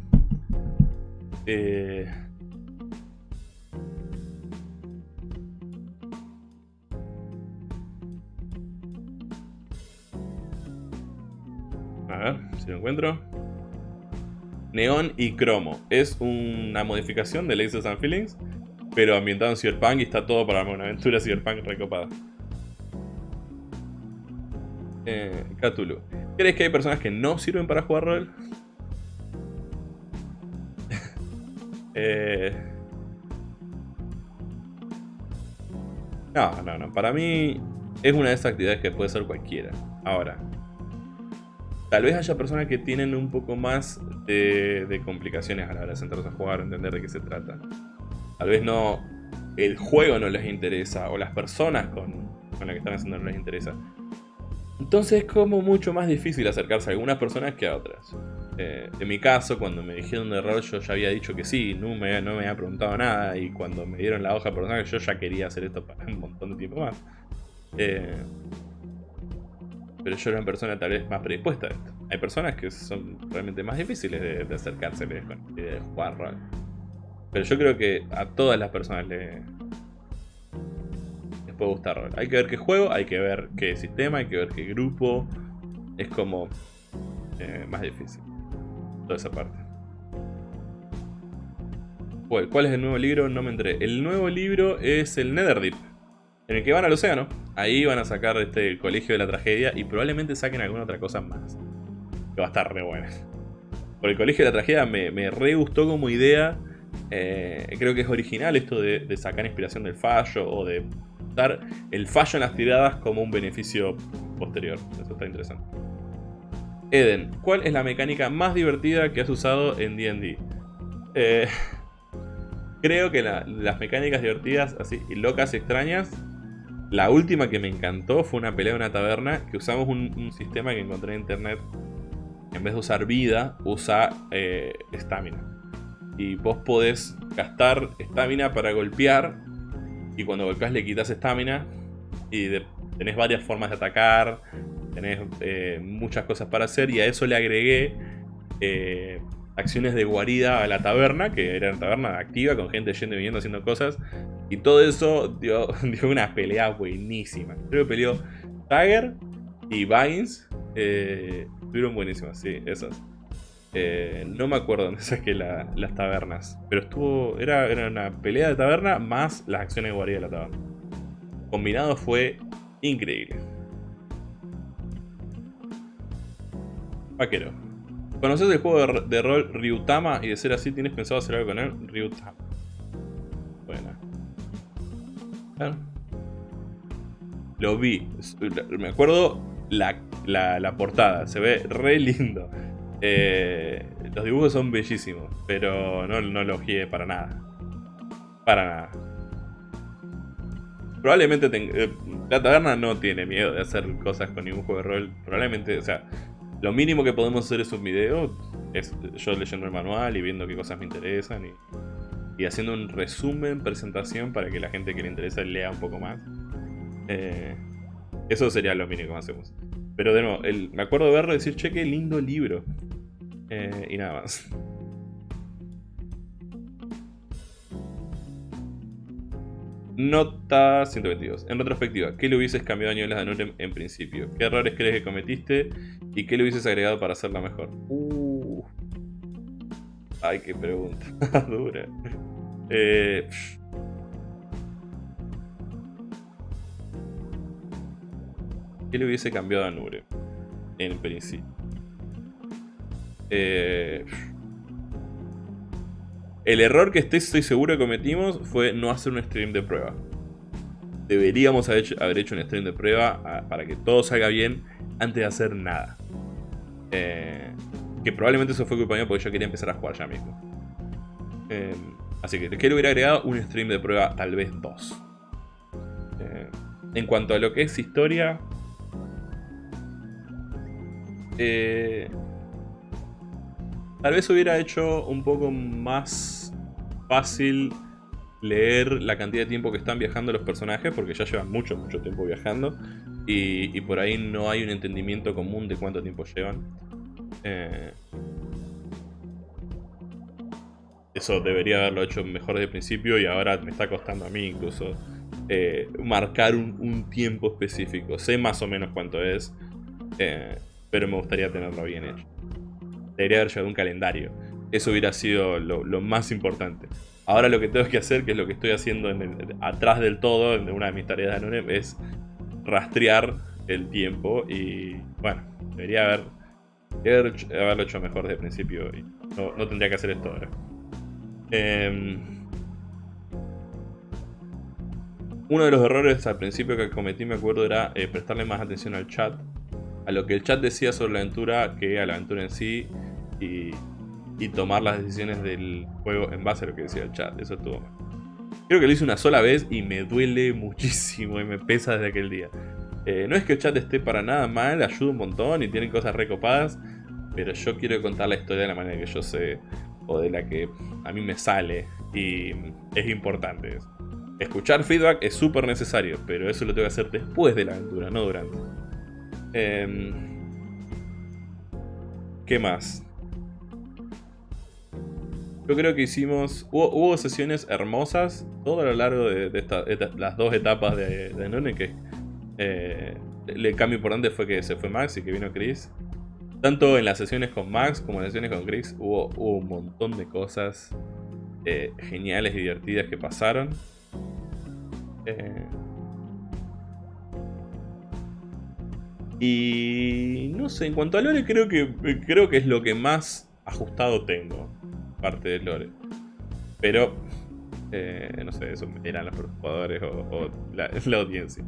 Eh... A ver, si lo encuentro. Neon y Cromo. Es una modificación de Laces and Feelings, pero ambientado en Cyberpunk y está todo para una aventura Cyberpunk recopada. Eh, Cthulhu. ¿Crees que hay personas que no sirven para jugar rol? *laughs* eh... No, no, no. Para mí es una de esas actividades que puede ser cualquiera. Ahora, tal vez haya personas que tienen un poco más de, complicaciones a la hora de sentarse a jugar, entender de qué se trata. Tal vez no el juego no les interesa o las personas con, con las que están haciendo no les interesa. Entonces es como mucho más difícil acercarse a algunas personas que a otras. Eh, en mi caso, cuando me dijeron de rol, yo ya había dicho que sí, no me, no me había preguntado nada. Y cuando me dieron la hoja personal, yo ya quería hacer esto para un montón de tiempo más. Eh, pero yo era una persona tal vez más predispuesta a esto. Hay personas que son realmente más difíciles de, de acercarse de jugar rol. Pero yo creo que a todas las personas les puede gustar. Hay que ver qué juego, hay que ver qué sistema, hay que ver qué grupo. Es como eh, más difícil. Toda esa parte. ¿Cuál es el nuevo libro? No me enteré. El nuevo libro es el Netherdeep. En el que van al océano. Ahí van a sacar este, el colegio de la tragedia. Y probablemente saquen alguna otra cosa más. Que va a estar re buena. Por el colegio de la tragedia me, me re gustó como idea. Eh, creo que es original esto de, sacar inspiración del fallo o de el fallo en las tiradas como un beneficio posterior. Eso está interesante. Eden, ¿cuál es la mecánica más divertida que has usado en D&D? Eh, *laughs* creo que las mecánicas divertidas, así, locas y extrañas, la última que me encantó fue una pelea en una taberna que usamos un, sistema que encontré en internet. En vez de usar vida, usa eh, estamina. y vos podés gastar estamina para golpear. Y cuando golpeas le quitas estamina. Y tenés varias formas de atacar tenés eh, muchas cosas para hacer y a eso le agregué eh, acciones de guarida a la taberna, que era una taberna activa con gente yendo y viniendo haciendo cosas. Y todo eso dio, *laughs* una pelea buenísima. Creo que peleó Tiger y Vines. Eh, estuvieron buenísimas, sí, esas. No me acuerdo *laughs* dónde saqué las tabernas. Pero estuvo. Era, era, una pelea de taberna más las acciones de guarida de la taberna. Combinado fue increíble. Vaquero. ¿Conoces el juego de, rol Ryutama? Y de ser así, ¿tienes pensado hacer algo con él? Ryutama. Buena. Lo vi. Me acuerdo la, portada. Se ve re lindo. Eh, los dibujos son bellísimos. Pero no, no lo guié para nada. Para nada. Probablemente eh, la taberna no tiene miedo de hacer cosas con ningún de rol. Probablemente, o sea, lo mínimo que podemos hacer es un video, es yo leyendo el manual y viendo qué cosas me interesan y, haciendo un resumen, presentación para que la gente que le interesa lea un poco más. Eh, eso sería lo mínimo que hacemos. Pero de nuevo, me acuerdo de verlo y decir, che, qué lindo libro. Eh, y nada más. Nota 122. En retrospectiva, ¿qué le hubieses cambiado a Nieblas de Nurem en principio? ¿Qué errores crees que cometiste? ¿Y qué le hubieses agregado para hacerla mejor? Uh. Ay, qué pregunta. *laughs* Dura. Eh, ¿Qué le hubiese cambiado a Nure? En principio. Eh, el error que estoy, seguro que cometimos fue no hacer un stream de prueba. Deberíamos haber hecho, un stream de prueba ah, para que todo salga bien antes de hacer nada. Eh, que probablemente eso fue culpa mía porque yo quería empezar a jugar ya mismo. Eh, así que quiero hubiera agregado un stream de prueba, tal vez dos. Eh, en cuanto a lo que es historia... Tal vez hubiera hecho un poco más fácil leer la cantidad de tiempo que están viajando los personajes, porque ya llevan mucho, mucho tiempo viajando, y, por ahí no hay un entendimiento común de cuánto tiempo llevan. Eh, eso debería haberlo hecho mejor desde el principio y ahora me está costando a mí incluso eh, marcar un, tiempo específico. Sé más o menos cuánto es, eh, pero me gustaría tenerlo bien hecho debería haber llevado un calendario. eso hubiera sido lo, más importante. Ahora lo que tengo que hacer, que es lo que estoy haciendo atrás del todo, en una de mis tareas de Anone, es rastrear el tiempo y bueno, debería haber, haberlo hecho mejor desde el principio no, tendría que hacer esto ahora. Em, uno de los errores al principio que cometí, me acuerdo, era eh, prestarle más atención al chat. A lo que el chat decía sobre la aventura que a la aventura en sí. Y, tomar las decisiones del juego en base a lo que decía el chat. Eso estuvo mal. Creo que lo hice una sola vez y me duele *laughs* muchísimo y me pesa desde aquel día. Eh, no es que el chat esté para nada mal, ayuda un montón y tiene cosas recopadas. Pero yo quiero contar la historia de la manera que yo sé o de la que a mí me sale. Y es importante. Escuchar feedback es súper necesario, pero eso lo tengo que hacer después de la aventura, no durante. Em, ¿Qué más? Yo creo que hicimos... Hubo, sesiones hermosas todo a lo largo de, las dos etapas de, de None, que eh, el cambio importante fue que se fue Max y que vino Chris. Tanto en las sesiones con Max como en las sesiones con Chris hubo, un montón de cosas eh, geniales y divertidas que pasaron. Eh, y no sé, en cuanto a Lore creo que, creo que es lo que más ajustado tengo, parte de Lore. Pero, eh, no sé, eso eran los jugadores o, *laughs* la, audiencia.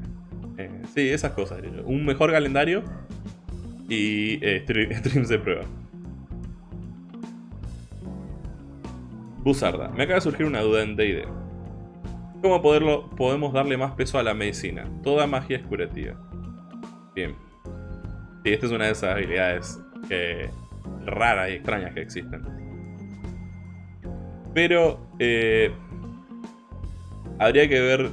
Eh, sí, esas cosas. Un mejor calendario y *laughs* streams de prueba. Buzarda. Me acaba de surgir una duda en D&D. ¿Cómo poderlo, podemos darle más peso a la medicina? Toda magia es curativa. Bien. Sí, esta es una de esas habilidades raras y extrañas que existen. Pero eh, habría que ver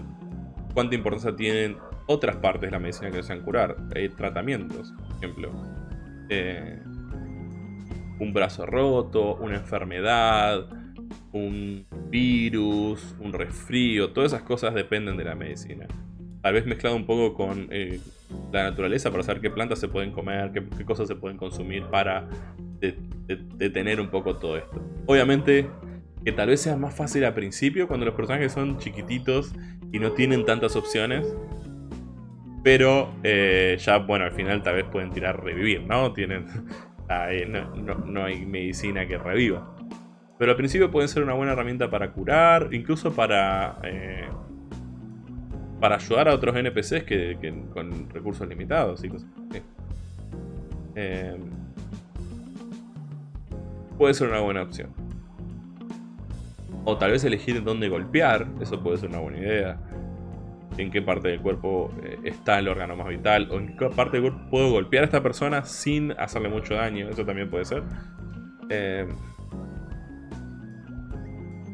cuánta importancia tienen otras partes de la medicina que desean curar. Hay tratamientos, por ejemplo. Eh, un brazo roto, una enfermedad, un virus, un resfrío, todas esas cosas dependen de la medicina. Tal vez mezclado un poco con eh, la naturaleza para saber qué plantas se pueden comer, qué, cosas se pueden consumir para detener un poco todo esto. Obviamente que tal vez sea más fácil al principio cuando los personajes son chiquititos y no tienen tantas opciones. Pero eh, ya, bueno, al final tal vez pueden tirar revivir, ¿no? Tienen, *laughs* no hay medicina que reviva. Pero al principio pueden ser una buena herramienta para curar, incluso para, eh, para ayudar a otros NPCs que, con recursos limitados y cosas eh, puede ser una buena opción. O tal vez elegir dónde golpear, eso puede ser una buena idea. En qué parte del cuerpo eh, está el órgano más vital, o en qué parte del cuerpo puedo golpear a esta persona sin hacerle mucho daño, eso también puede ser.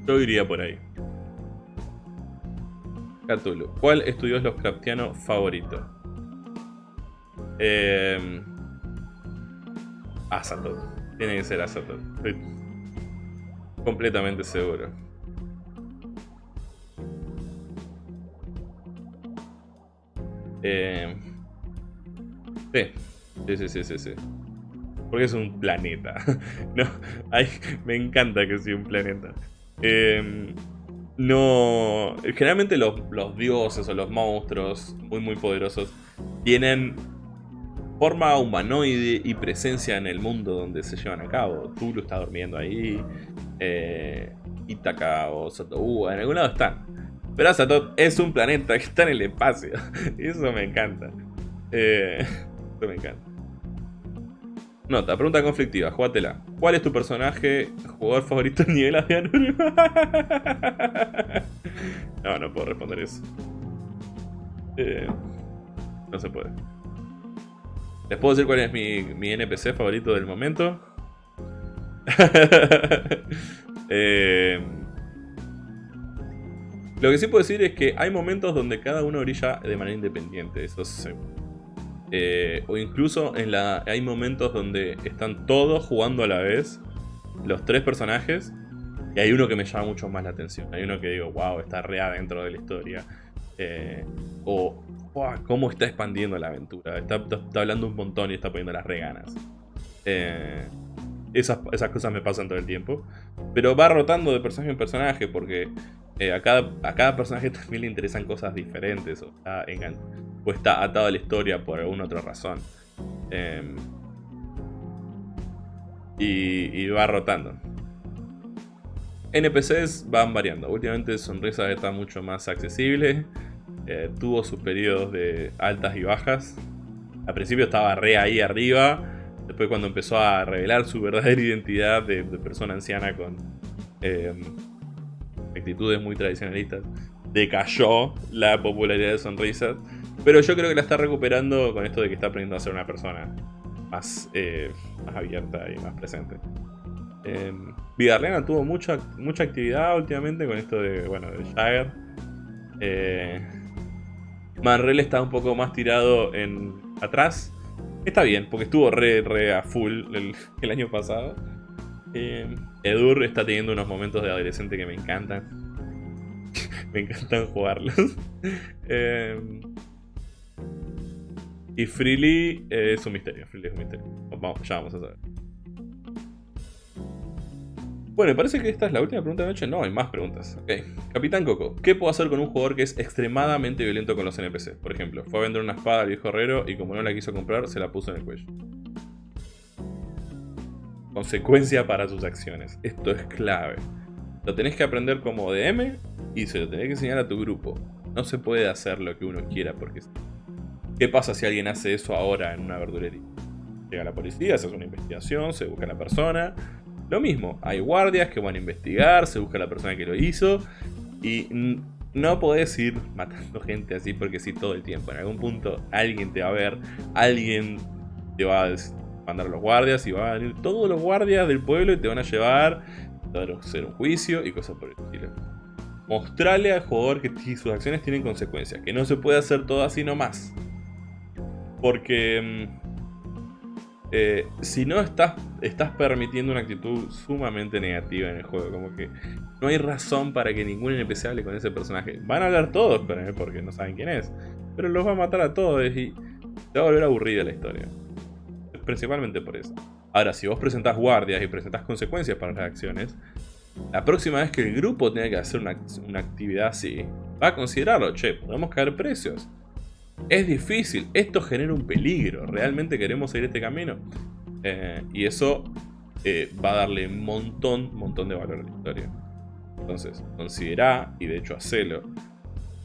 Yo iría por ahí. Cthulhu. ¿Cuál es tu dios Lovecraftiano favorito? Eh... Tiene que ser Azatoth. Completamente seguro. Eh... Sí. Sí, sí, sí, sí, Porque es un planeta. *laughs* no, me encanta que sea un planeta. Em, no. Generalmente los, dioses o los monstruos muy muy poderosos tienen forma humanoide y presencia en el mundo donde se llevan a cabo. Tulu está durmiendo ahí. Eh, Itaka o Satoú, en algún lado están. Pero Azatoth es un planeta que está en el espacio. Y *laughs* eso me encanta. Eh, eso me encanta. Nota, pregunta conflictiva, jugátela. ¿Cuál es tu personaje, jugador favorito en nivel de *laughs* no, no puedo responder eso. Eh, no se puede. ¿Les puedo decir cuál es mi, NPC favorito del momento? *laughs* eh, lo que sí puedo decir es que hay momentos donde cada uno brilla de manera independiente. Eso es eh, o incluso en la, hay momentos donde están todos jugando a la vez, los tres personajes, y hay uno que me llama mucho más la atención. Hay uno que digo, wow, está re dentro de la historia. Eh, o, wow, cómo está expandiendo la aventura. Está, hablando un montón y está poniendo las reganas. Eh, esas, esas cosas me pasan todo el tiempo. Pero va rotando de personaje en personaje porque eh, a, cada, a cada personaje *laughs* también le interesan cosas diferentes o está, está atado a la historia por alguna otra razón. Em, y, va rotando. NPCs van variando. Últimamente Sonrisa está mucho más accesible. Eh, tuvo sus periodos de altas y bajas. Al principio estaba re ahí arriba. Después cuando empezó a revelar su verdadera *laughs* identidad de, persona anciana con em, actitudes muy tradicionalistas, decayó la popularidad de Sonrisas. Pero yo creo que la está recuperando con esto de que está aprendiendo a ser una persona más, eh, más abierta y más presente. Eh, tuvo mucha, mucha actividad últimamente con esto de, bueno, de Jagger. Eh, Manrel está un poco más tirado en atrás. Está bien, porque estuvo re, re a full el, *laughs* año pasado. Eh, Edur está teniendo unos momentos de adolescente que me encantan. *laughs* me encantan jugarlos. *laughs* eh, y Freely es un misterio. Freely es un misterio. Vamos, ya vamos a saber. Bueno, me parece que esta es la última pregunta de noche. No, hay más preguntas. Ok. Capitán Coco. ¿Qué puedo hacer con un jugador que es extremadamente violento con los NPC? Por ejemplo, fue a vender una espada al viejo herrero y como no la quiso comprar, se la puso en el cuello. Consecuencia para sus acciones. Esto es clave. Lo tenés que aprender como DM y se lo tenés que enseñar a tu grupo. No se puede hacer lo que uno quiera porque ¿Qué pasa si alguien hace eso ahora en una verdulería? Llega la policía, se hace una investigación, se busca a la persona. Lo mismo, hay guardias que van a investigar, se busca la persona que lo hizo. Y no podés ir matando *laughs* gente así porque sí todo el tiempo. En algún punto alguien te va a ver, alguien te va a mandar a los guardias y van a venir todos los guardias del pueblo y te van a llevar, a hacer un juicio y cosas por el estilo. Mostrarle al jugador que sus acciones tienen consecuencias, que no se puede hacer todo así nomás. Porque mm, eh, si no estás, estás permitiendo una actitud sumamente negativa en el juego, como que no hay razón para que ningún NPC hable con ese personaje. Van a hablar todos con él porque no saben quién es, pero los va a matar a todos y te va a volver aburrida la historia. Principalmente por eso. Ahora, si vos presentás guardias y presentás consecuencias para las acciones, la próxima vez que el grupo tenga que hacer una, una actividad así, va a considerarlo, che, podemos caer precios. Es difícil, esto genera un peligro, ¿realmente queremos seguir este camino? Eh, y eso eh, va a darle un montón, montón de valor a la historia. Entonces, considera y de hecho hacelo.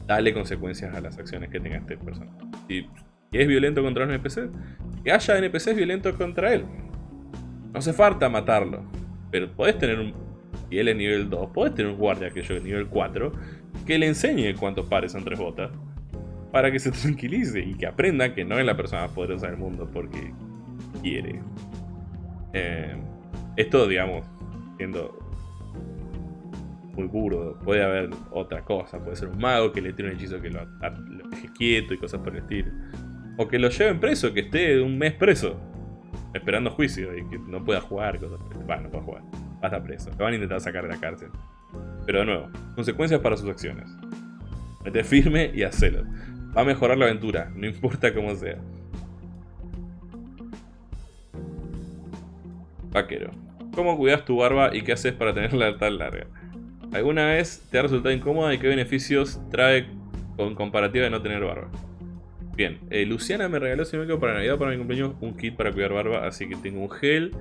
Dale consecuencias a las acciones que tenga este personaje. Si, es violento contra un NPC, que haya NPCs violentos contra él. No hace falta matarlo. Pero podés tener un... Y él es nivel 2, podés tener un guardia que yo es nivel 4, que le enseñe cuántos pares son tres botas para que se *laughs* tranquilice y que aprenda que no es la persona más poderosa del mundo porque quiere. Eh, esto, digamos, siendo muy burdo, puede haber otra cosa, puede ser un mago que le tire un hechizo que lo, deje quieto y cosas por el estilo. O que lo lleven preso, que esté un mes preso, esperando juicio y que no pueda jugar, cosas Bueno, no puede jugar, va a estar preso, lo van a intentar sacar de la cárcel. Pero de nuevo, consecuencias para sus acciones. Mete firme y hacelo. Va a mejorar la aventura, no importa cómo sea. Vaquero. ¿Cómo cuidas tu barba y qué haces para tenerla *laughs* tan larga? ¿Alguna vez te ha resultado incómoda y qué beneficios trae con comparativa de no tener barba? Bien, eh, Luciana me regaló, si me para Navidad, para mi cumpleaños, un kit para cuidar barba. Así que tengo un gel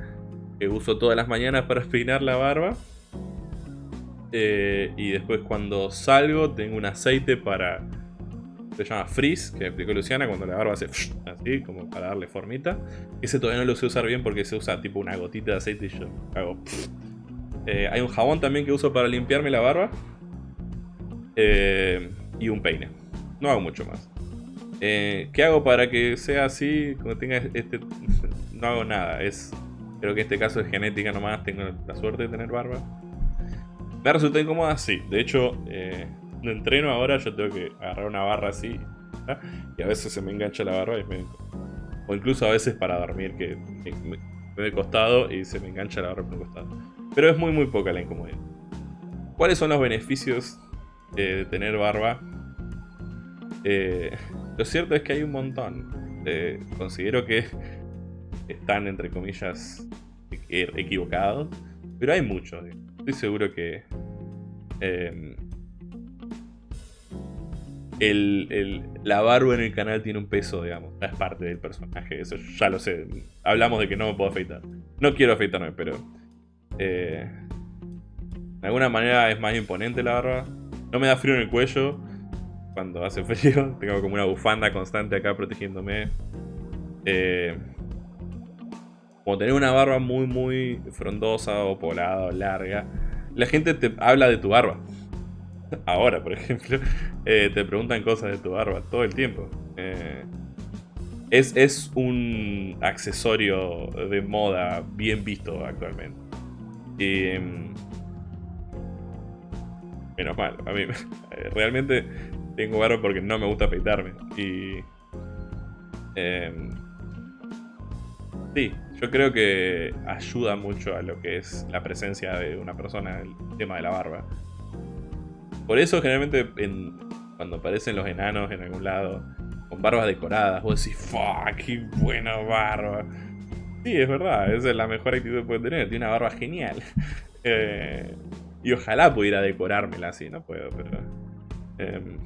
que uso todas las mañanas para *laughs* peinar la barba. Eh, y después cuando salgo tengo un aceite para se llama Freeze, que explicó Luciana, cuando la barba hace así, como para darle formita. Ese todavía no lo sé usar bien porque se usa tipo una gotita de aceite y yo hago... Eh, hay un jabón también que uso para limpiarme la barba. Eh, y un peine. No hago mucho más. Eh, ¿Qué hago para que sea así? Cuando tenga este... *laughs* no hago nada. Es, creo que este caso es genética nomás. Tengo la suerte de tener barba. Me resulta incómoda, sí. De hecho, entreno ahora yo tengo que agarrar una barra así. Y a veces se me engancha la barra y me... O incluso a veces para dormir que me, me, costado y se me engancha la barra por el costado. Pero es muy muy poca la incomodidad. ¿Cuáles son los beneficios de tener barba? Eh, lo cierto es que hay un montón. Eh, considero que están entre comillas equivocados, pero hay muchos. Estoy seguro que em, el, la barba en el canal tiene un peso, digamos. Es parte del personaje, eso ya lo sé. Hablamos de que no me puedo afeitar. No quiero afeitarme, pero... Eh, de alguna manera es más imponente la barba. No me da frío en el cuello cuando hace frío. *laughs* Tengo como una bufanda constante acá protegiéndome. Eh, como tener una barba muy, muy frondosa o polada o larga. La gente te habla de tu barba. *laughs* Ahora, por ejemplo, eh, te preguntan cosas de tu barba todo el tiempo. Eh, es, es, un accesorio de moda bien visto actualmente. Y, mm, menos mal, a mí *laughs* realmente tengo barba porque no me gusta afeitarme. Y... Em, sí, yo creo que ayuda mucho a lo que es la presencia de una persona el tema de la barba. Por eso generalmente cuando aparecen los enanos en algún lado con barbas decoradas, vos decís, fuck, qué buena barba. Sí, es verdad, esa es la mejor actitud que puede tener, tiene una barba genial. *laughs* Eh, y ojalá pudiera decorármela así, no puedo, pero... Em,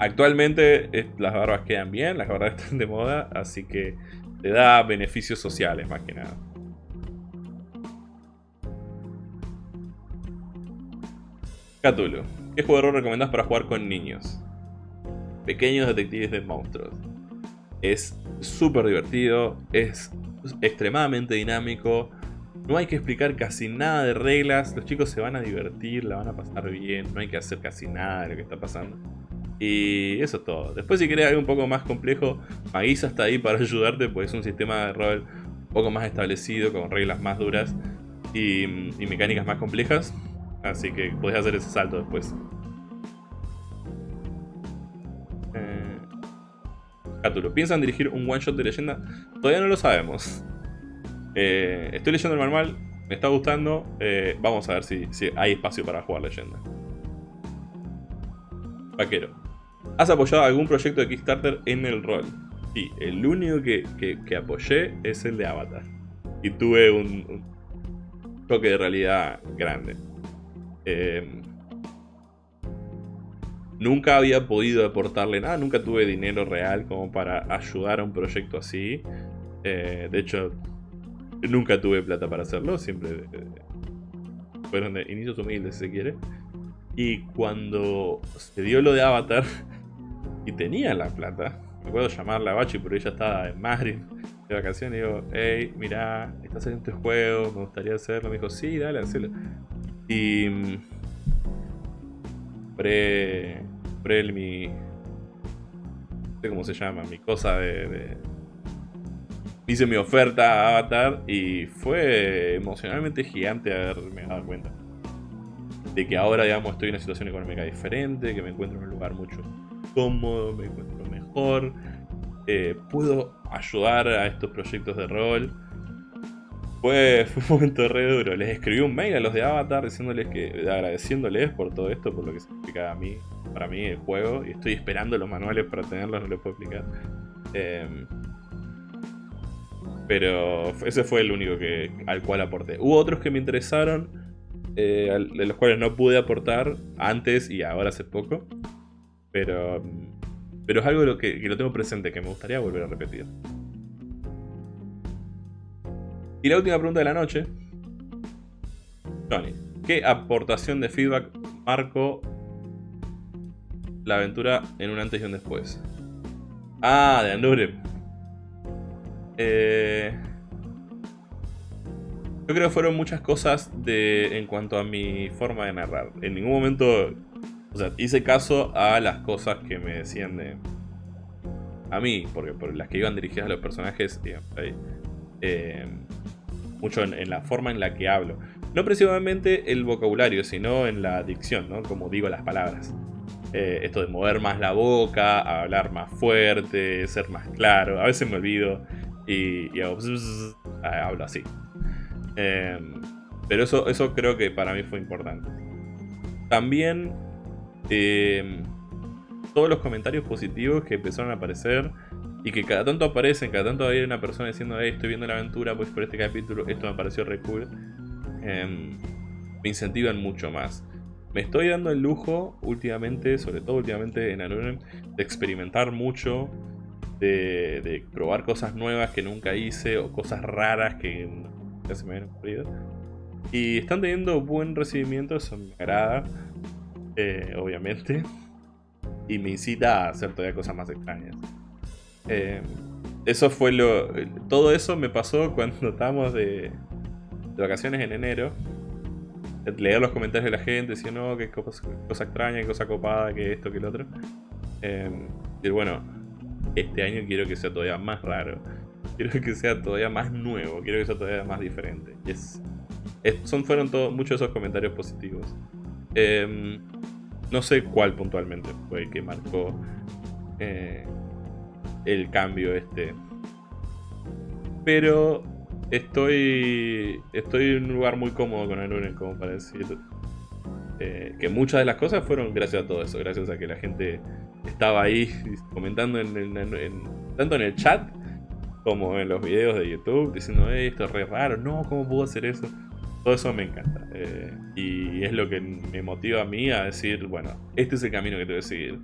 actualmente las barbas quedan bien, las barbas *laughs* están de moda, así que te da beneficios sociales más que nada. Cthulhu. ¿Qué rol recomendás para jugar con niños? Pequeños detectives de monstruos. Es súper divertido, es extremadamente dinámico. No hay que explicar casi nada de reglas, los chicos se van a divertir, la van a pasar bien, no hay que hacer casi nada de lo que está pasando. Y eso es todo. Después si querés algo un poco más complejo, Maguisa está ahí para *laughs* ayudarte, pues es un sistema de rol un poco más establecido, con reglas más duras y mecánicas más complejas. Así que podés hacer ese salto después. Eh. ¿Piensan dirigir un one shot de leyenda? Todavía no lo sabemos. Eh, estoy leyendo el manual, me está gustando. Eh, vamos a ver si, hay espacio para jugar leyenda. Vaquero. ¿Has apoyado algún proyecto de Kickstarter en el rol? Sí, el único que, apoyé es el de Avatar. Y tuve un toque de realidad grande. Em, nunca había podido aportarle nada, nunca tuve dinero real como para ayudar a un proyecto así. Eh, de hecho, nunca tuve plata para hacerlo, siempre eh, fueron de inicios humildes si se quiere. Y cuando se dio lo de Avatar *laughs* y tenía la plata, me acuerdo llamarla a Bachi, pero ella estaba en Madrid de vacaciones digo, hey, mira, estás haciendo este juego, me gustaría hacerlo. Me dijo, sí, dale, hacelo. Y mm, pre, pre mi, no sé cómo se llama, mi cosa de, hice mi oferta a Avatar y fue emocionalmente gigante haberme dado cuenta de que ahora, digamos, estoy en una situación económica diferente, que me encuentro en un lugar mucho cómodo, me encuentro mejor, eh, puedo ayudar a estos proyectos de rol *laughs* fue, un momento re duro. Les escribí un mail a los de Avatar diciéndoles que, agradeciéndoles por todo esto, por lo que significa a mí, para mí el juego. Y estoy esperando los manuales para tenerlos, no les puedo explicar. Em, pero ese fue el único que, al cual aporté. Hubo otros que me interesaron, eh, de los cuales no pude aportar antes y ahora hace poco. Pero, pero es algo que, que lo tengo presente, que me gustaría volver a repetir. Y la última pregunta de la noche. Johnny, ¿qué aportación de feedback marcó la aventura en un antes y un después? Ah, de Andure. Eh, yo creo que fueron muchas cosas de, en cuanto a mi forma de narrar. En ningún momento o sea, hice caso a las cosas que me decían de... A mí, porque por las que iban dirigidas a los personajes, digamos, ahí, eh, mucho en, la forma en la que hablo. No precisamente el vocabulario, sino en la dicción, ¿no? Como digo las palabras. Eh, esto de mover más la boca, hablar más fuerte, ser más claro. A veces me olvido y, ah, hablo así. Em, pero eso, eso creo que para mí fue importante. También em, todos los comentarios positivos que empezaron a aparecer Y que cada tanto aparecen, cada tanto hay una persona diciendo, estoy viendo la aventura, pues por este capítulo, esto me pareció re cool. Em, me incentivan mucho más. Me estoy dando el lujo últimamente, sobre todo últimamente en Anunem, de experimentar mucho, de, probar cosas nuevas que nunca hice o cosas raras que ya se me habían ocurrido. Y están teniendo buen recibimiento, eso me agrada, eh, obviamente. Y me incita a hacer todavía cosas más extrañas. Eh, eso fue lo. Todo eso me pasó cuando estábamos de, de vacaciones en enero. Leer los comentarios de la gente, decir, no, qué cosa, extraña, qué cosa copada, que esto, que el otro. Eh, y bueno, este año quiero que sea todavía más raro. Quiero que sea todavía más nuevo, quiero que sea todavía más diferente. Son, fueron todos muchos de esos comentarios positivos. Em, no sé cuál puntualmente fue el que marcó eh, el cambio este. Pero estoy estoy en un lugar muy cómodo con el como para decir eh, que muchas de las cosas fueron gracias a todo eso, gracias a que la gente estaba ahí *laughs* comentando en, tanto en el chat como en los videos de YouTube, diciendo, esto es re raro, no, ¿cómo puedo hacer eso? Todo eso me encanta. Eh, y es lo que me motiva a mí a decir, bueno, este es el camino que tengo que seguir.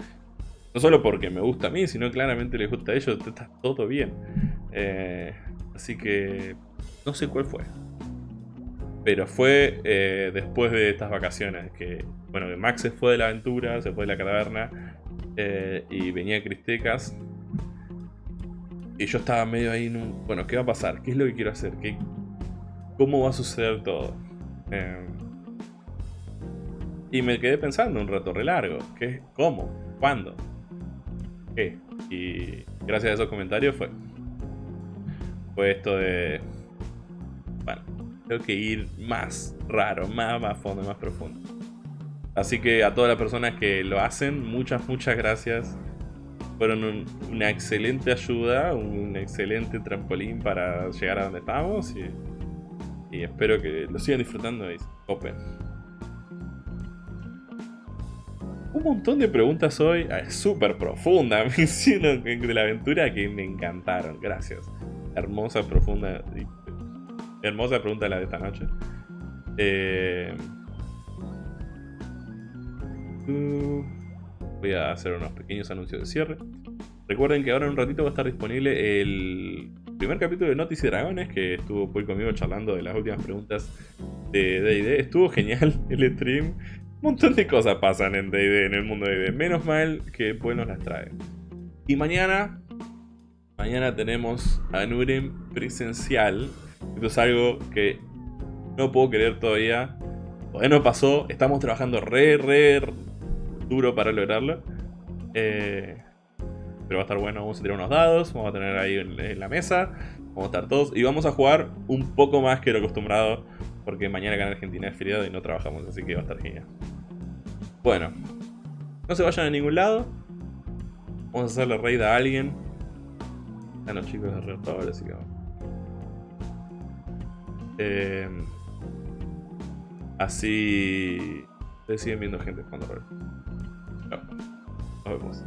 No solo porque me gusta a mí, sino claramente les gusta a ellos, está todo bien. Eh, así que no sé cuál fue. Pero fue eh, después de estas vacaciones que, bueno, Max se fue de la aventura, se fue de la caverna eh, y venía Cristecas. Y yo estaba medio ahí en un... Bueno, ¿qué va a pasar? ¿Qué es lo que quiero hacer? ¿Qué, ¿Cómo va a suceder todo? y me quedé pensando un rato re largo. ¿Qué? ¿Cómo? ¿Cuándo? Y gracias a esos comentarios fue, fue esto de, bueno, tengo que ir más raro, más, más fondo, más profundo. Así que a todas las personas que lo hacen, muchas, muchas gracias. Fueron una excelente ayuda, un excelente trampolín para llegar a donde estamos y, espero que lo sigan disfrutando y open un montón de preguntas hoy, ah, súper profunda, *laughs* me de la aventura que me encantaron. Gracias. Hermosa, profunda, hermosa pregunta la de esta noche. Eh, voy a hacer unos pequeños anuncios de cierre. Recuerden que ahora en un ratito va a estar disponible el primer capítulo de Noticias y Dragones, que estuvo conmigo charlando de las últimas preguntas de D&D. Estuvo genial el stream montón de cosas pasan en D&D, en el mundo de D&D. Menos mal que después nos las trae. Y mañana, mañana tenemos a Nurem presencial. Esto es algo que no puedo creer todavía. Todavía no pasó. Estamos trabajando re, re duro para lograrlo. Eh, pero va a estar bueno. Vamos a tirar unos dados. Vamos a tener ahí en la mesa. Vamos a estar todos. Y vamos a jugar un poco más que lo acostumbrado. Porque mañana acá en Argentina es feriado y no trabajamos. Así que va a estar genial. Bueno, no se vayan a ningún lado. Vamos a hacerle raid a alguien. Ah, Están los chicos de Reactor, así que. Eh, así. Le siguen viendo gente cuando rol. No. Nos vemos.